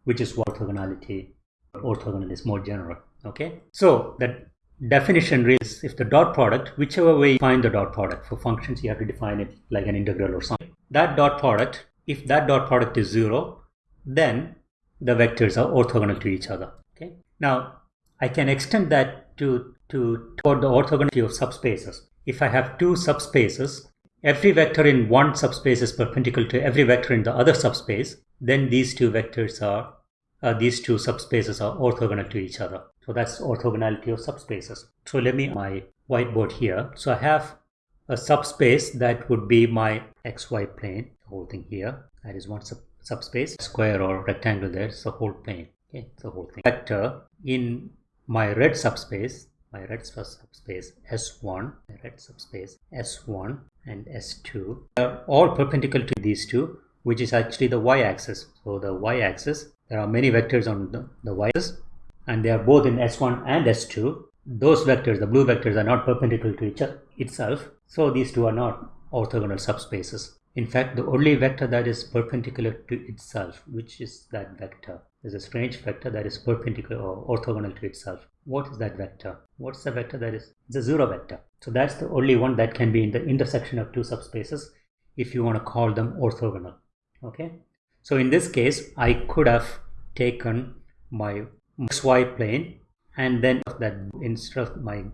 which is what orthogonality orthogonal is more general. Okay, so that definition is if the dot product, whichever way you find the dot product for functions, you have to define it like an integral or something. That dot product, if that dot product is zero, then the vectors are orthogonal to each other. Okay. Now I can extend that to to toward the orthogonality of subspaces. If I have two subspaces, every vector in one subspace is perpendicular to every vector in the other subspace, then these two vectors are uh, these two subspaces are orthogonal to each other. So that's orthogonality of subspaces. So let me my whiteboard here. So I have a subspace that would be my xy plane, the whole thing here. That is one sub subspace, square or rectangle there, it's the whole plane. Okay, it's the whole thing. Vector in my red subspace, my red subspace S1, my red subspace S1 and S2 are all perpendicular to these two, which is actually the y-axis. So the y-axis, there are many vectors on the, the y-axis and they are both in S1 and S2. Those vectors, the blue vectors, are not perpendicular to each other itself. So these two are not orthogonal subspaces. In fact, the only vector that is perpendicular to itself, which is that vector, is a strange vector that is perpendicular or orthogonal to itself. What is that vector? What's the vector that is? It's a zero vector. So that's the only one that can be in the intersection of two subspaces if you want to call them orthogonal. Okay. So in this case, I could have taken my xy plane and then that instead of my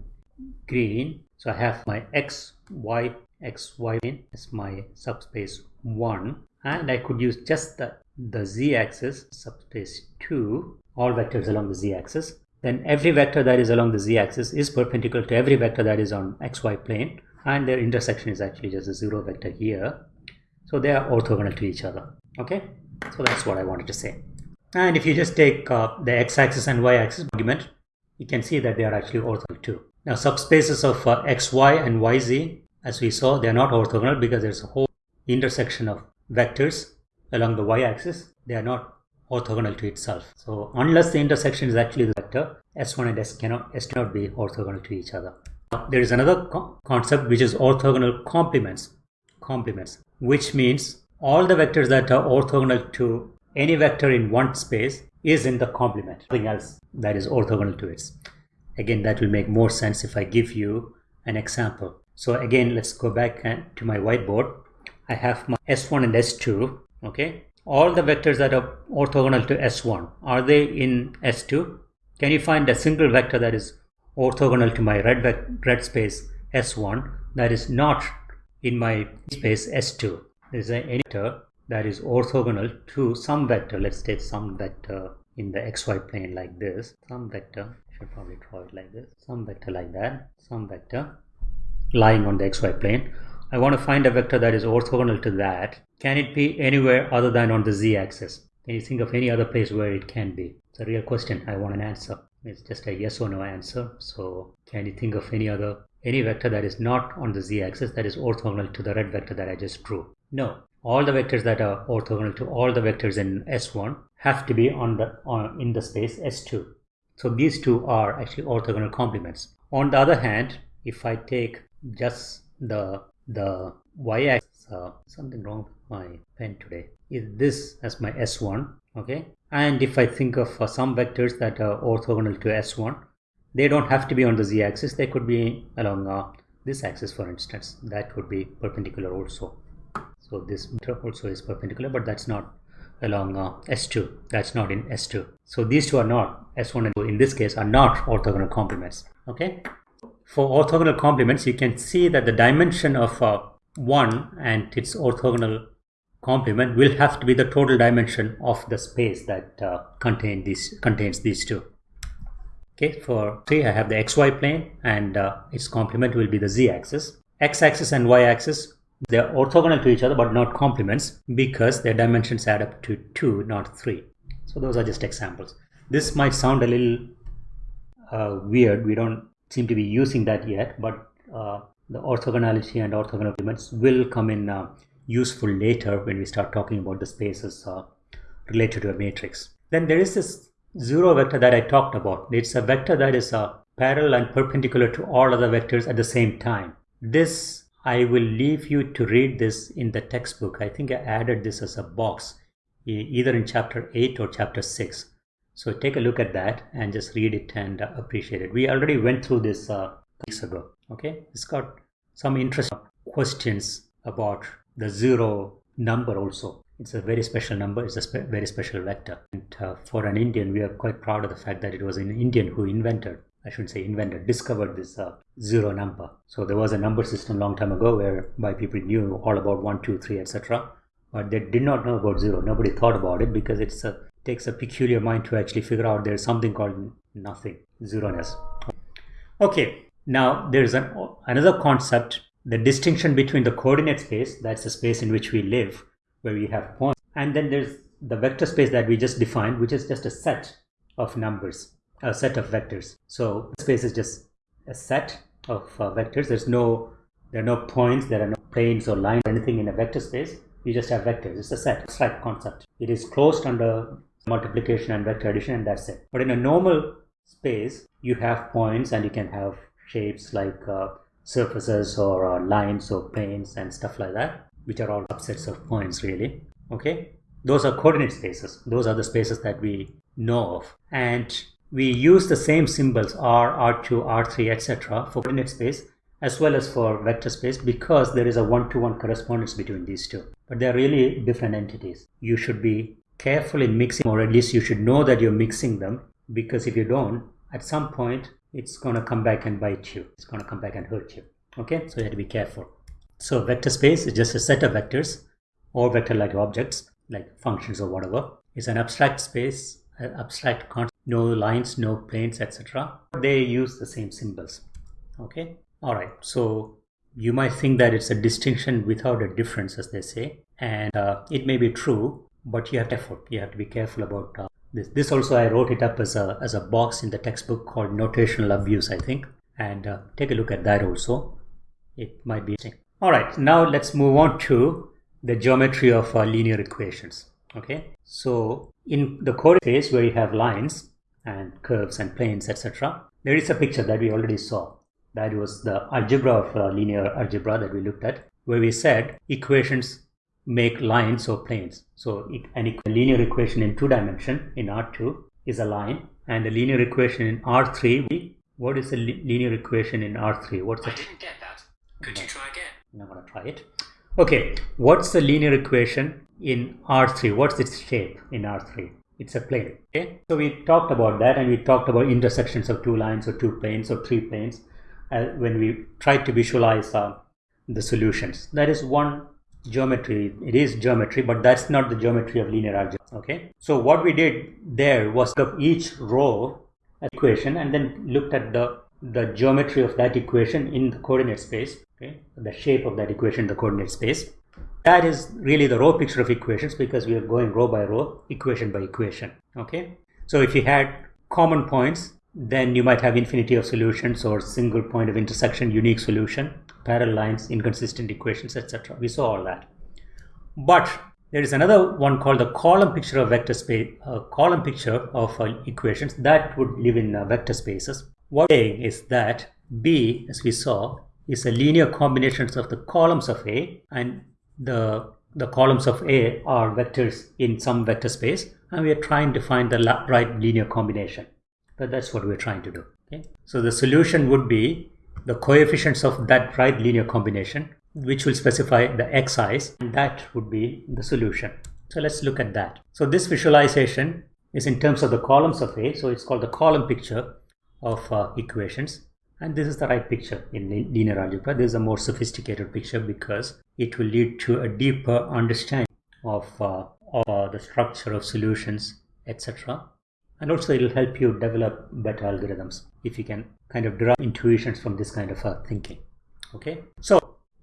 green, so I have my x, y xy plane is my subspace 1 and I could use just the, the z-axis subspace 2 all vectors along the z-axis then every vector that is along the z-axis is perpendicular to every vector that is on xy plane and their intersection is actually just a zero vector here. So they are orthogonal to each other okay? So that's what I wanted to say. And if you just take uh, the x-axis and y-axis argument you can see that they are actually orthogonal too. Now subspaces of uh, xy and yz as we saw, they are not orthogonal because there's a whole intersection of vectors along the y-axis. They are not orthogonal to itself. So unless the intersection is actually the vector, S1 and S cannot, S cannot be orthogonal to each other. There is another co concept which is orthogonal complements. Complements, which means all the vectors that are orthogonal to any vector in one space is in the complement. Nothing else that is orthogonal to it. Again, that will make more sense if I give you an example. So again, let's go back uh, to my whiteboard. I have my S1 and S2, okay? All the vectors that are orthogonal to S1, are they in S2? Can you find a single vector that is orthogonal to my red, red space S1 that is not in my space S2? Is there any vector that is orthogonal to some vector? Let's take some vector in the xy plane like this. Some vector, should probably draw it like this. Some vector like that. Some vector lying on the xy plane. I want to find a vector that is orthogonal to that. Can it be anywhere other than on the z-axis? Can you think of any other place where it can be? It's a real question. I want an answer. It's just a yes or no answer. So can you think of any other any vector that is not on the z-axis that is orthogonal to the red vector that I just drew? No. All the vectors that are orthogonal to all the vectors in S1 have to be on the on, in the space S2. So these two are actually orthogonal complements. On the other hand, if I take just the the y-axis uh, something wrong with my pen today. Is this as my s1 okay? And if i think of uh, some vectors that are orthogonal to s1 they don't have to be on the z-axis they could be along uh, this axis for instance. That would be perpendicular also. So this also is perpendicular but that's not along uh, s2 that's not in s2 so these two are not s1 and 2 in this case are not orthogonal complements okay for orthogonal complements, you can see that the dimension of uh, 1 and its orthogonal complement will have to be the total dimension of the space that uh, contain these, contains these two. Okay, for 3 I have the xy plane and uh, its complement will be the z-axis. x-axis and y-axis they are orthogonal to each other but not complements because their dimensions add up to 2 not 3. So those are just examples. This might sound a little uh, weird. We don't seem to be using that yet, but uh, the orthogonality and orthogonal elements will come in uh, useful later when we start talking about the spaces uh, related to a matrix. Then there is this zero vector that I talked about. It's a vector that is uh, parallel and perpendicular to all other vectors at the same time. This, I will leave you to read this in the textbook. I think I added this as a box, either in chapter 8 or chapter 6. So take a look at that and just read it and uh, appreciate it. We already went through this uh, weeks ago. Okay, it's got some interesting questions about the zero number also. It's a very special number. It's a spe very special vector. And uh, for an Indian, we are quite proud of the fact that it was an Indian who invented, I shouldn't say invented, discovered this uh, zero number. So there was a number system long time ago whereby people knew all about one, two, three, etc. But they did not know about zero. Nobody thought about it because it takes a peculiar mind to actually figure out there's something called nothing, zeroness. Okay, now there is an, another concept, the distinction between the coordinate space, that's the space in which we live, where we have points, and then there's the vector space that we just defined, which is just a set of numbers, a set of vectors. So space is just a set of uh, vectors. There's no, there are no points, there are no planes or lines, or anything in a vector space. You just have vectors. It's a set, abstract concept. It is closed under multiplication and vector addition, and that's it. But in a normal space, you have points and you can have shapes like uh, surfaces or uh, lines or planes and stuff like that which are all subsets of points really. Okay? Those are coordinate spaces. Those are the spaces that we know of. And we use the same symbols r r2 r3 etc for coordinate space as well as for vector space because there is a one-to-one -one correspondence between these two. But they're really different entities. You should be careful in mixing or at least you should know that you're mixing them because if you don't at some point it's going to come back and bite you. It's going to come back and hurt you. Okay, so you have to be careful. So vector space is just a set of vectors or vector-like objects like functions or whatever. It's an abstract space, an abstract concept, no lines, no planes, etc. They use the same symbols. Okay, all right. So you might think that it's a distinction without a difference, as they say, and uh, it may be true, but you have to effort. You have to be careful about uh, this, this also I wrote it up as a, as a box in the textbook called notational abuse, I think. And uh, take a look at that also. It might be interesting. All right, now let's move on to the geometry of uh, linear equations. Okay, so in the coordinate space where you have lines and curves and planes, etc., there is a picture that we already saw. That was the algebra of uh, linear algebra that we looked at, where we said equations make lines or planes. So an linear equation in two dimension in R2 is a line and a linear equation in R3, what is a linear equation in R3? What's I didn't get that. Could you try again? I'm going to try it. Okay, what's the linear equation in R3? What's its shape in R3? It's a plane. Okay, so we talked about that and we talked about intersections of two lines or two planes or three planes uh, when we tried to visualize uh, the solutions. That is one geometry. It is geometry but that's not the geometry of linear algebra okay? So what we did there was of each row equation and then looked at the the geometry of that equation in the coordinate space okay? The shape of that equation in the coordinate space. That is really the row picture of equations because we are going row by row equation by equation okay? So if you had common points then you might have infinity of solutions or single point of intersection unique solution parallel lines, inconsistent equations, etc. We saw all that. But there is another one called the column picture of vector space, uh, column picture of uh, equations that would live in uh, vector spaces. What saying is that B, as we saw, is a linear combinations of the columns of A and the the columns of A are vectors in some vector space and we are trying to find the right linear combination. But that's what we're trying to do. Okay? So the solution would be the coefficients of that right linear combination which will specify the xi's and that would be the solution. So let's look at that. So this visualization is in terms of the columns of A. So it's called the column picture of uh, equations. And this is the right picture in linear algebra. This is a more sophisticated picture because it will lead to a deeper understanding of, uh, of uh, the structure of solutions, etc and also it will help you develop better algorithms if you can kind of derive intuitions from this kind of uh, thinking okay so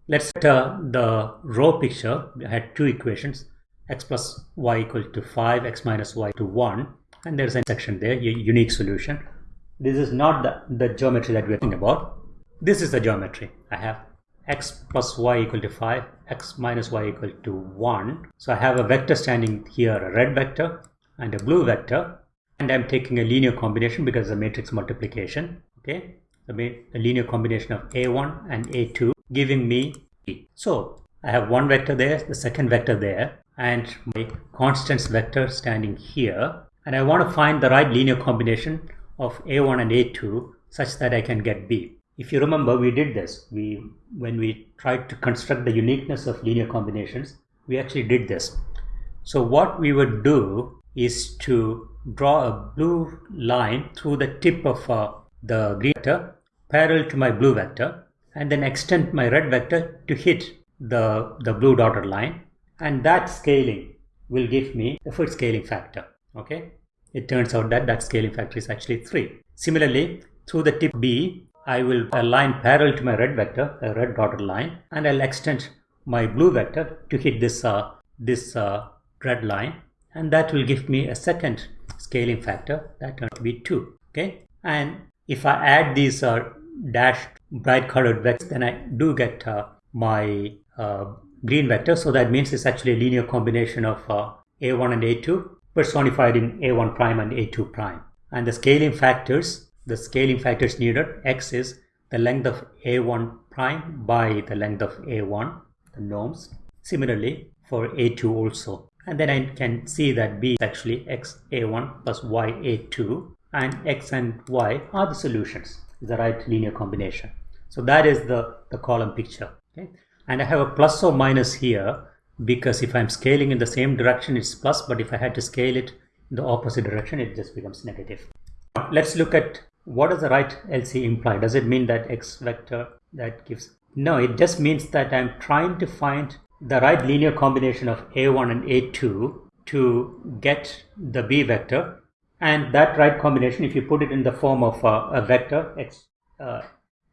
let's uh, the row picture we had two equations x plus y equal to 5 x minus y to 1 and there's a section there unique solution this is not the, the geometry that we're thinking about. This is the geometry. I have x plus y equal to 5, x minus y equal to 1. So I have a vector standing here, a red vector and a blue vector. And I'm taking a linear combination because the matrix multiplication. Okay, the, the linear combination of a1 and a2 giving me b. So I have one vector there, the second vector there, and my constants vector standing here. And I want to find the right linear combination of a1 and a2 such that I can get b. If you remember, we did this. We When we tried to construct the uniqueness of linear combinations, we actually did this. So what we would do is to draw a blue line through the tip of uh, the green vector parallel to my blue vector and then extend my red vector to hit the, the blue dotted line. And that scaling will give me the first scaling factor okay? It turns out that that scaling factor is actually 3 similarly through the tip B I will align parallel to my red vector a red dotted line and I'll extend my blue vector to hit this uh, this uh, red line. And that will give me a second scaling factor that turns to be 2 okay? And if I add these uh, dashed bright colored vectors then I do get uh, my uh, green vector. So that means it's actually a linear combination of uh, a1 and a2 personified in a1 prime and a2 prime. And the scaling factors the scaling factors needed x is the length of a1 prime by the length of a1 the norms. Similarly for a2 also. And then I can see that b is actually x a1 plus y a2 and x and y are the solutions is the right linear combination. So that is the the column picture okay? And I have a plus or minus here because if I'm scaling in the same direction it's plus but if I had to scale it in the opposite direction it just becomes negative. Let's look at what does the right LC imply does it mean that x vector that gives no it just means that I'm trying to find the right linear combination of a1 and a2 to get the b vector and that right combination if you put it in the form of uh, a vector x uh,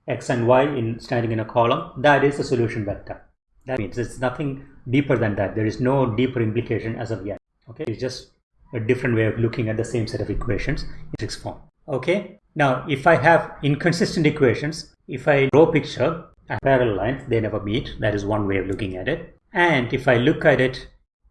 x and y in standing in a column that is a solution vector. That means it's nothing deeper than that. There is no deeper implication as of yet. Okay? It's just a different way of looking at the same set of equations in matrix form. Okay? Now if i have inconsistent equations if i draw a picture parallel lines they never meet. That is one way of looking at it. And if i look at it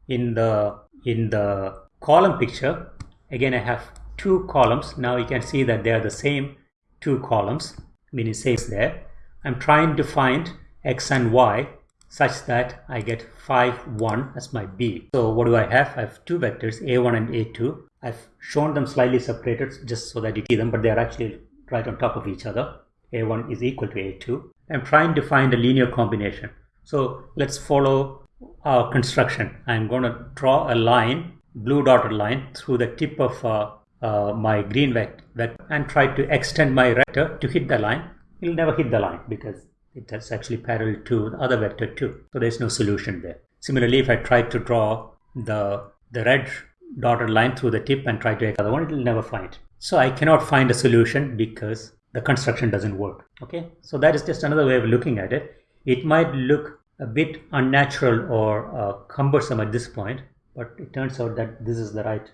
in the in the column picture again I have two columns. Now you can see that they are the same two columns meaning same there. I'm trying to find x and y such that I get 5 1 as my b. So what do I have? I have two vectors a1 and a2 I've shown them slightly separated just so that you see them but they are actually right on top of each other. A1 is equal to a2 I'm trying to find a linear combination. So let's follow our construction. I'm going to draw a line blue dotted line through the tip of uh, uh, my green vector and try to extend my vector to hit the line, it will never hit the line because it is actually parallel to the other vector too. So there is no solution there. Similarly, if I try to draw the, the red dotted line through the tip and try to the other one, it will never find. So I cannot find a solution because the construction doesn't work. Okay, so that is just another way of looking at it. It might look a bit unnatural or uh, cumbersome at this point, but it turns out that this is the right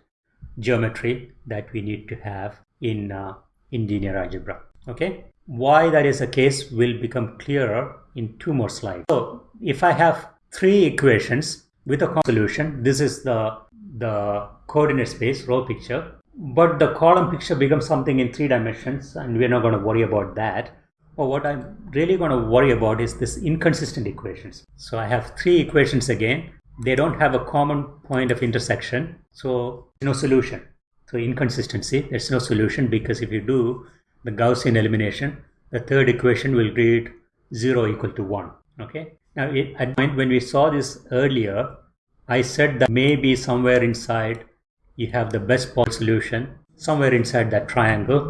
geometry that we need to have in uh, in linear algebra. Okay? Why that is the case will become clearer in two more slides. So if i have three equations with a solution this is the the coordinate space row picture. But the column picture becomes something in three dimensions and we're not going to worry about that. But what i'm really going to worry about is this inconsistent equations. So i have three equations again they don't have a common point of intersection so no solution. So inconsistency there's no solution because if you do the gaussian elimination the third equation will read 0 equal to 1 okay? Now at point when we saw this earlier i said that maybe somewhere inside you have the best possible solution somewhere inside that triangle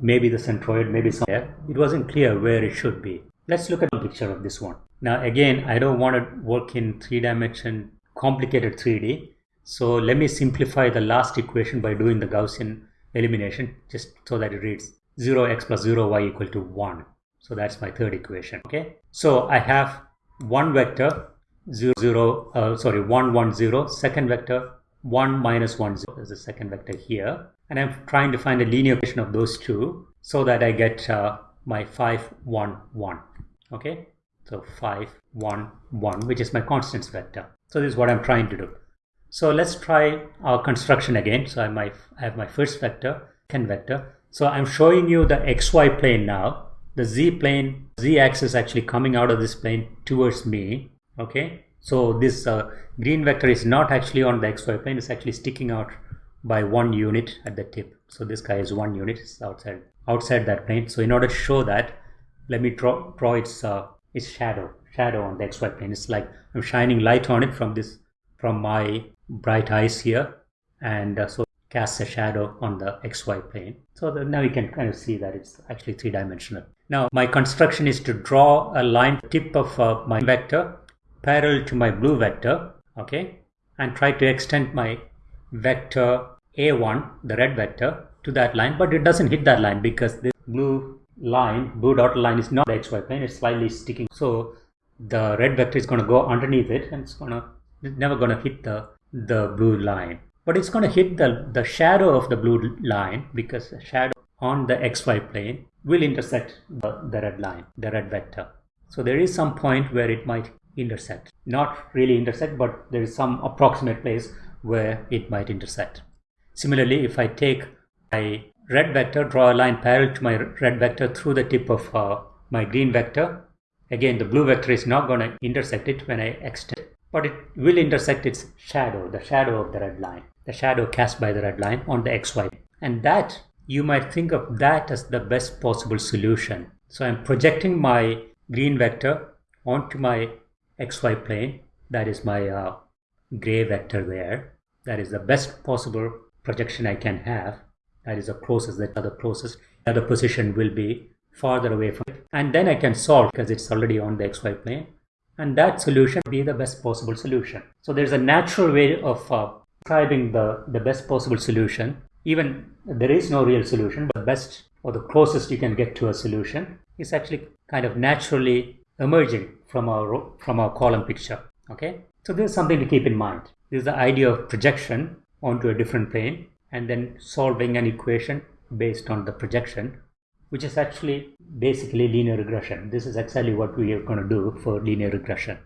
maybe the centroid maybe somewhere. It wasn't clear where it should be. Let's look at the picture of this one now again, I don't want to work in three dimension complicated 3D. So let me simplify the last equation by doing the Gaussian elimination just so that it reads 0x plus 0y equal to 1. So that's my third equation. Okay. So I have one vector 0, 0 uh, sorry 1 1 0 second vector 1 minus 1 0 is the second vector here and I'm trying to find a linear equation of those two so that I get uh, my 5 1 1 okay so 5 1 1 which is my constants vector. So this is what I'm trying to do. So let's try our construction again. So I, might, I have my first vector second vector. So I'm showing you the xy plane now. The z plane z axis actually coming out of this plane towards me. Okay? So this uh, green vector is not actually on the xy plane. It's actually sticking out by one unit at the tip. So this guy is one unit. It's outside outside that plane. So in order to show that let me draw draw its uh, its shadow shadow on the xy plane. It's like i'm shining light on it from this from my bright eyes here. And uh, so casts a shadow on the xy plane. So the, now you can kind of see that it's actually three-dimensional. Now my construction is to draw a line tip of uh, my vector parallel to my blue vector okay and try to extend my vector a1 the red vector to that line. But it doesn't hit that line because this blue line blue dot line is not the xy plane it's slightly sticking. So the red vector is going to go underneath it and it's going to it's never going to hit the the blue line. But it's going to hit the the shadow of the blue line because the shadow on the xy plane will intersect the, the red line the red vector. So there is some point where it might intersect. Not really intersect but there is some approximate place where it might intersect. Similarly if i take my red vector draw a line parallel to my red vector through the tip of uh, my green vector. Again the blue vector is not going to intersect it when i extend but it will intersect its shadow the shadow of the red line the shadow cast by the red line on the xy and that you might think of that as the best possible solution. So i'm projecting my green vector onto my xy plane. That is my uh, gray vector there. That is the best possible projection I can have that is the closest that other closest the other position will be farther away from it. And then I can solve because it's already on the xy plane. And that solution be the best possible solution. So there's a natural way of uh, describing the the best possible solution. Even there is no real solution but best or the closest you can get to a solution is actually kind of naturally emerging from our from our column picture okay? So this is something to keep in mind. This is the idea of projection onto a different plane and then solving an equation based on the projection which is actually basically linear regression. This is exactly what we are going to do for linear regression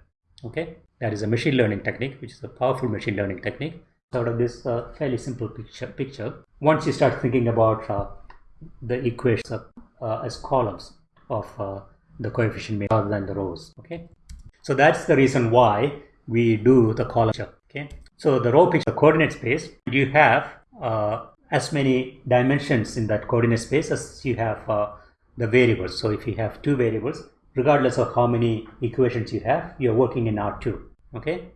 okay? That is a machine learning technique which is a powerful machine learning technique. Out of this uh, fairly simple picture picture. Once you start thinking about uh, the equations uh, as columns of uh, the coefficient rather than the rows okay? So that's the reason why we do the column okay? So the row picture coordinate space you have uh, as many dimensions in that coordinate space as you have uh, the variables so if you have two variables regardless of how many equations you have you're working in R2 okay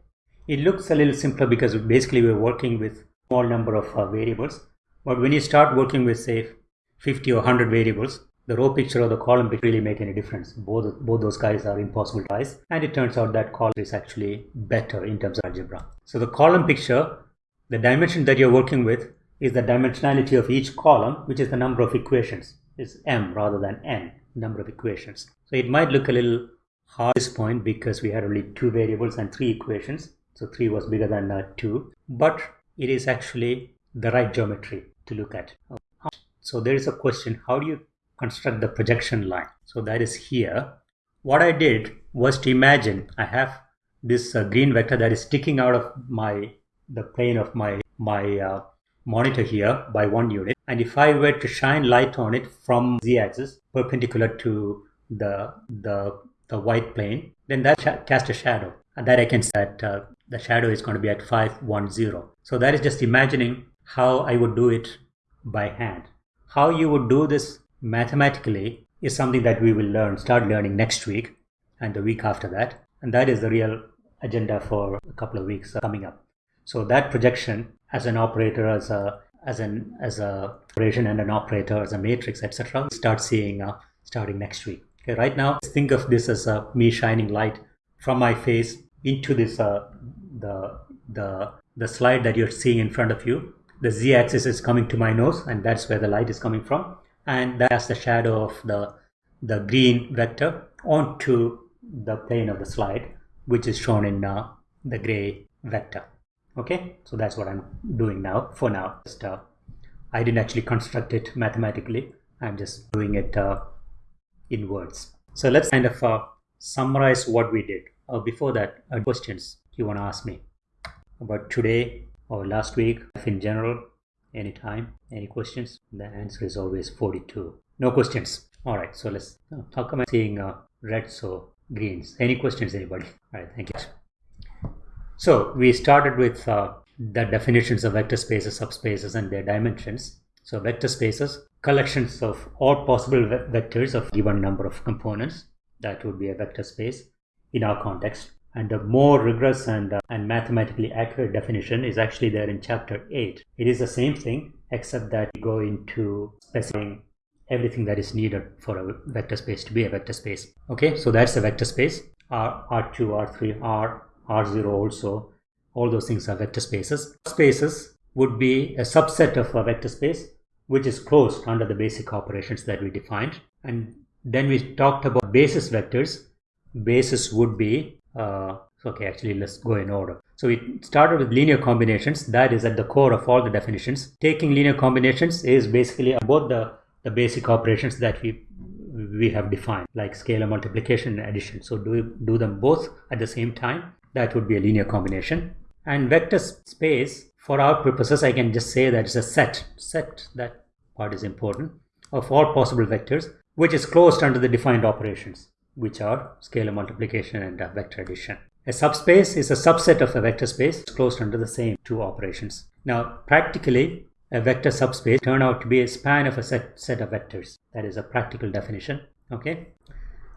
it looks a little simpler because basically we're working with small number of uh, variables but when you start working with say 50 or 100 variables the row picture or the column picture really make any difference. Both, both those guys are impossible to rise. And it turns out that column is actually better in terms of algebra. So the column picture, the dimension that you're working with is the dimensionality of each column, which is the number of equations. It's m rather than n, number of equations. So it might look a little hard at this point because we had only two variables and three equations. So three was bigger than uh, two, but it is actually the right geometry to look at. So there is a question, how do you construct the projection line. So that is here. What I did was to imagine I have this uh, green vector that is sticking out of my the plane of my my uh, monitor here by one unit and if I were to shine light on it from z-axis perpendicular to the the the white plane then that sh- cast a shadow and that I can set uh, the shadow is going to be at 510 so that is just imagining how I would do it by hand how you would do this mathematically is something that we will learn, start learning next week and the week after that. And that is the real agenda for a couple of weeks coming up. So that projection as an operator, as a as an as a operation and an operator as a matrix, etc. Start seeing uh, starting next week. Okay, right now think of this as uh, me shining light from my face into this uh, the the the slide that you're seeing in front of you. The z-axis is coming to my nose, and that's where the light is coming from and that's the shadow of the the green vector onto the plane of the slide which is shown in uh, the gray vector okay so that's what i'm doing now for now just uh, I didn't actually construct it mathematically. I'm just doing it uh, in words. So let's kind of uh, summarize what we did. Uh, before that, uh, questions you want to ask me about today or last week, in general, anytime, any questions? The answer is always 42. No questions. All right, so let's, how come I'm seeing uh, reds or greens? Any questions, anybody? All right, thank you. So we started with uh, the definitions of vector spaces, subspaces, and their dimensions. So vector spaces, collections of all possible ve vectors of given number of components. That would be a vector space in our context. And a more rigorous and, uh, and mathematically accurate definition is actually there in chapter 8. It is the same thing, except that you go into specifying everything that is needed for a vector space to be a vector space. Okay, so that's a vector space. R, R2, R3, R, R0 also. All those things are vector spaces. Spaces would be a subset of a vector space which is closed under the basic operations that we defined. And then we talked about basis vectors. Basis would be, uh, okay, actually let's go in order. So we started with linear combinations. That is at the core of all the definitions. Taking linear combinations is basically about the, the basic operations that we we have defined, like scalar multiplication and addition. So do do them both at the same time? That would be a linear combination. And vector space, for our purposes, I can just say that it's a set. Set, that part is important, of all possible vectors, which is closed under the defined operations, which are scalar multiplication and uh, vector addition. A subspace is a subset of a vector space closed under the same two operations. Now, practically, a vector subspace turn out to be a span of a set, set of vectors. That is a practical definition. Okay.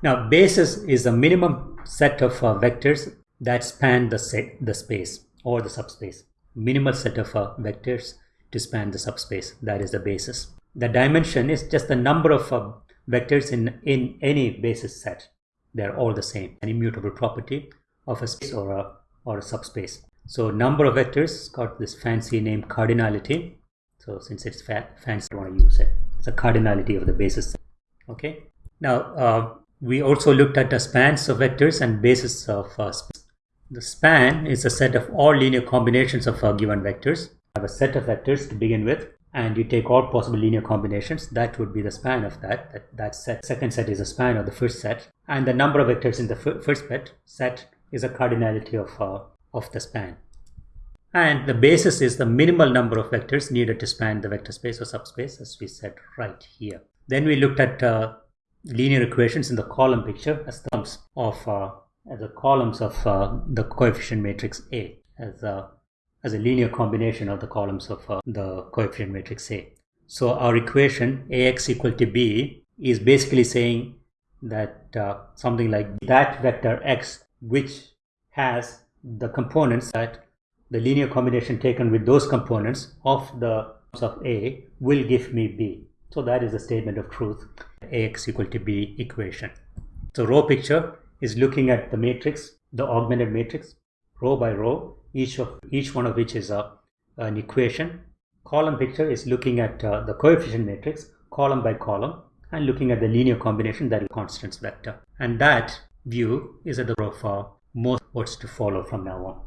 Now, basis is the minimum set of uh, vectors that span the set, the space or the subspace. Minimal set of uh, vectors to span the subspace. That is the basis. The dimension is just the number of uh, vectors in, in any basis set. They're all the same. An immutable property of a space or a, or a subspace. So number of vectors got this fancy name cardinality. So since it's fa fancy, I want to use it. It's a cardinality of the basis set. Okay. Now, uh, we also looked at the spans of vectors and basis of uh, space. The span is a set of all linear combinations of uh, given vectors. You have a set of vectors to begin with, and you take all possible linear combinations. That would be the span of that. That, that set. Second set is a span of the first set, and the number of vectors in the first set set is a cardinality of uh, of the span. And the basis is the minimal number of vectors needed to span the vector space or subspace, as we said right here. Then we looked at uh, linear equations in the column picture as the columns of uh, as the columns of uh, the coefficient matrix A as a, as a linear combination of the columns of uh, the coefficient matrix A. So our equation Ax equal to B is basically saying that uh, something like that vector x which has the components that the linear combination taken with those components of the of A will give me B. So that is a statement of truth, Ax equal to B equation. So row picture is looking at the matrix, the augmented matrix, row by row, each of each one of which is a, an equation. Column picture is looking at uh, the coefficient matrix, column by column, and looking at the linear combination that is constants vector. And that view is at the row for most words to follow from now on.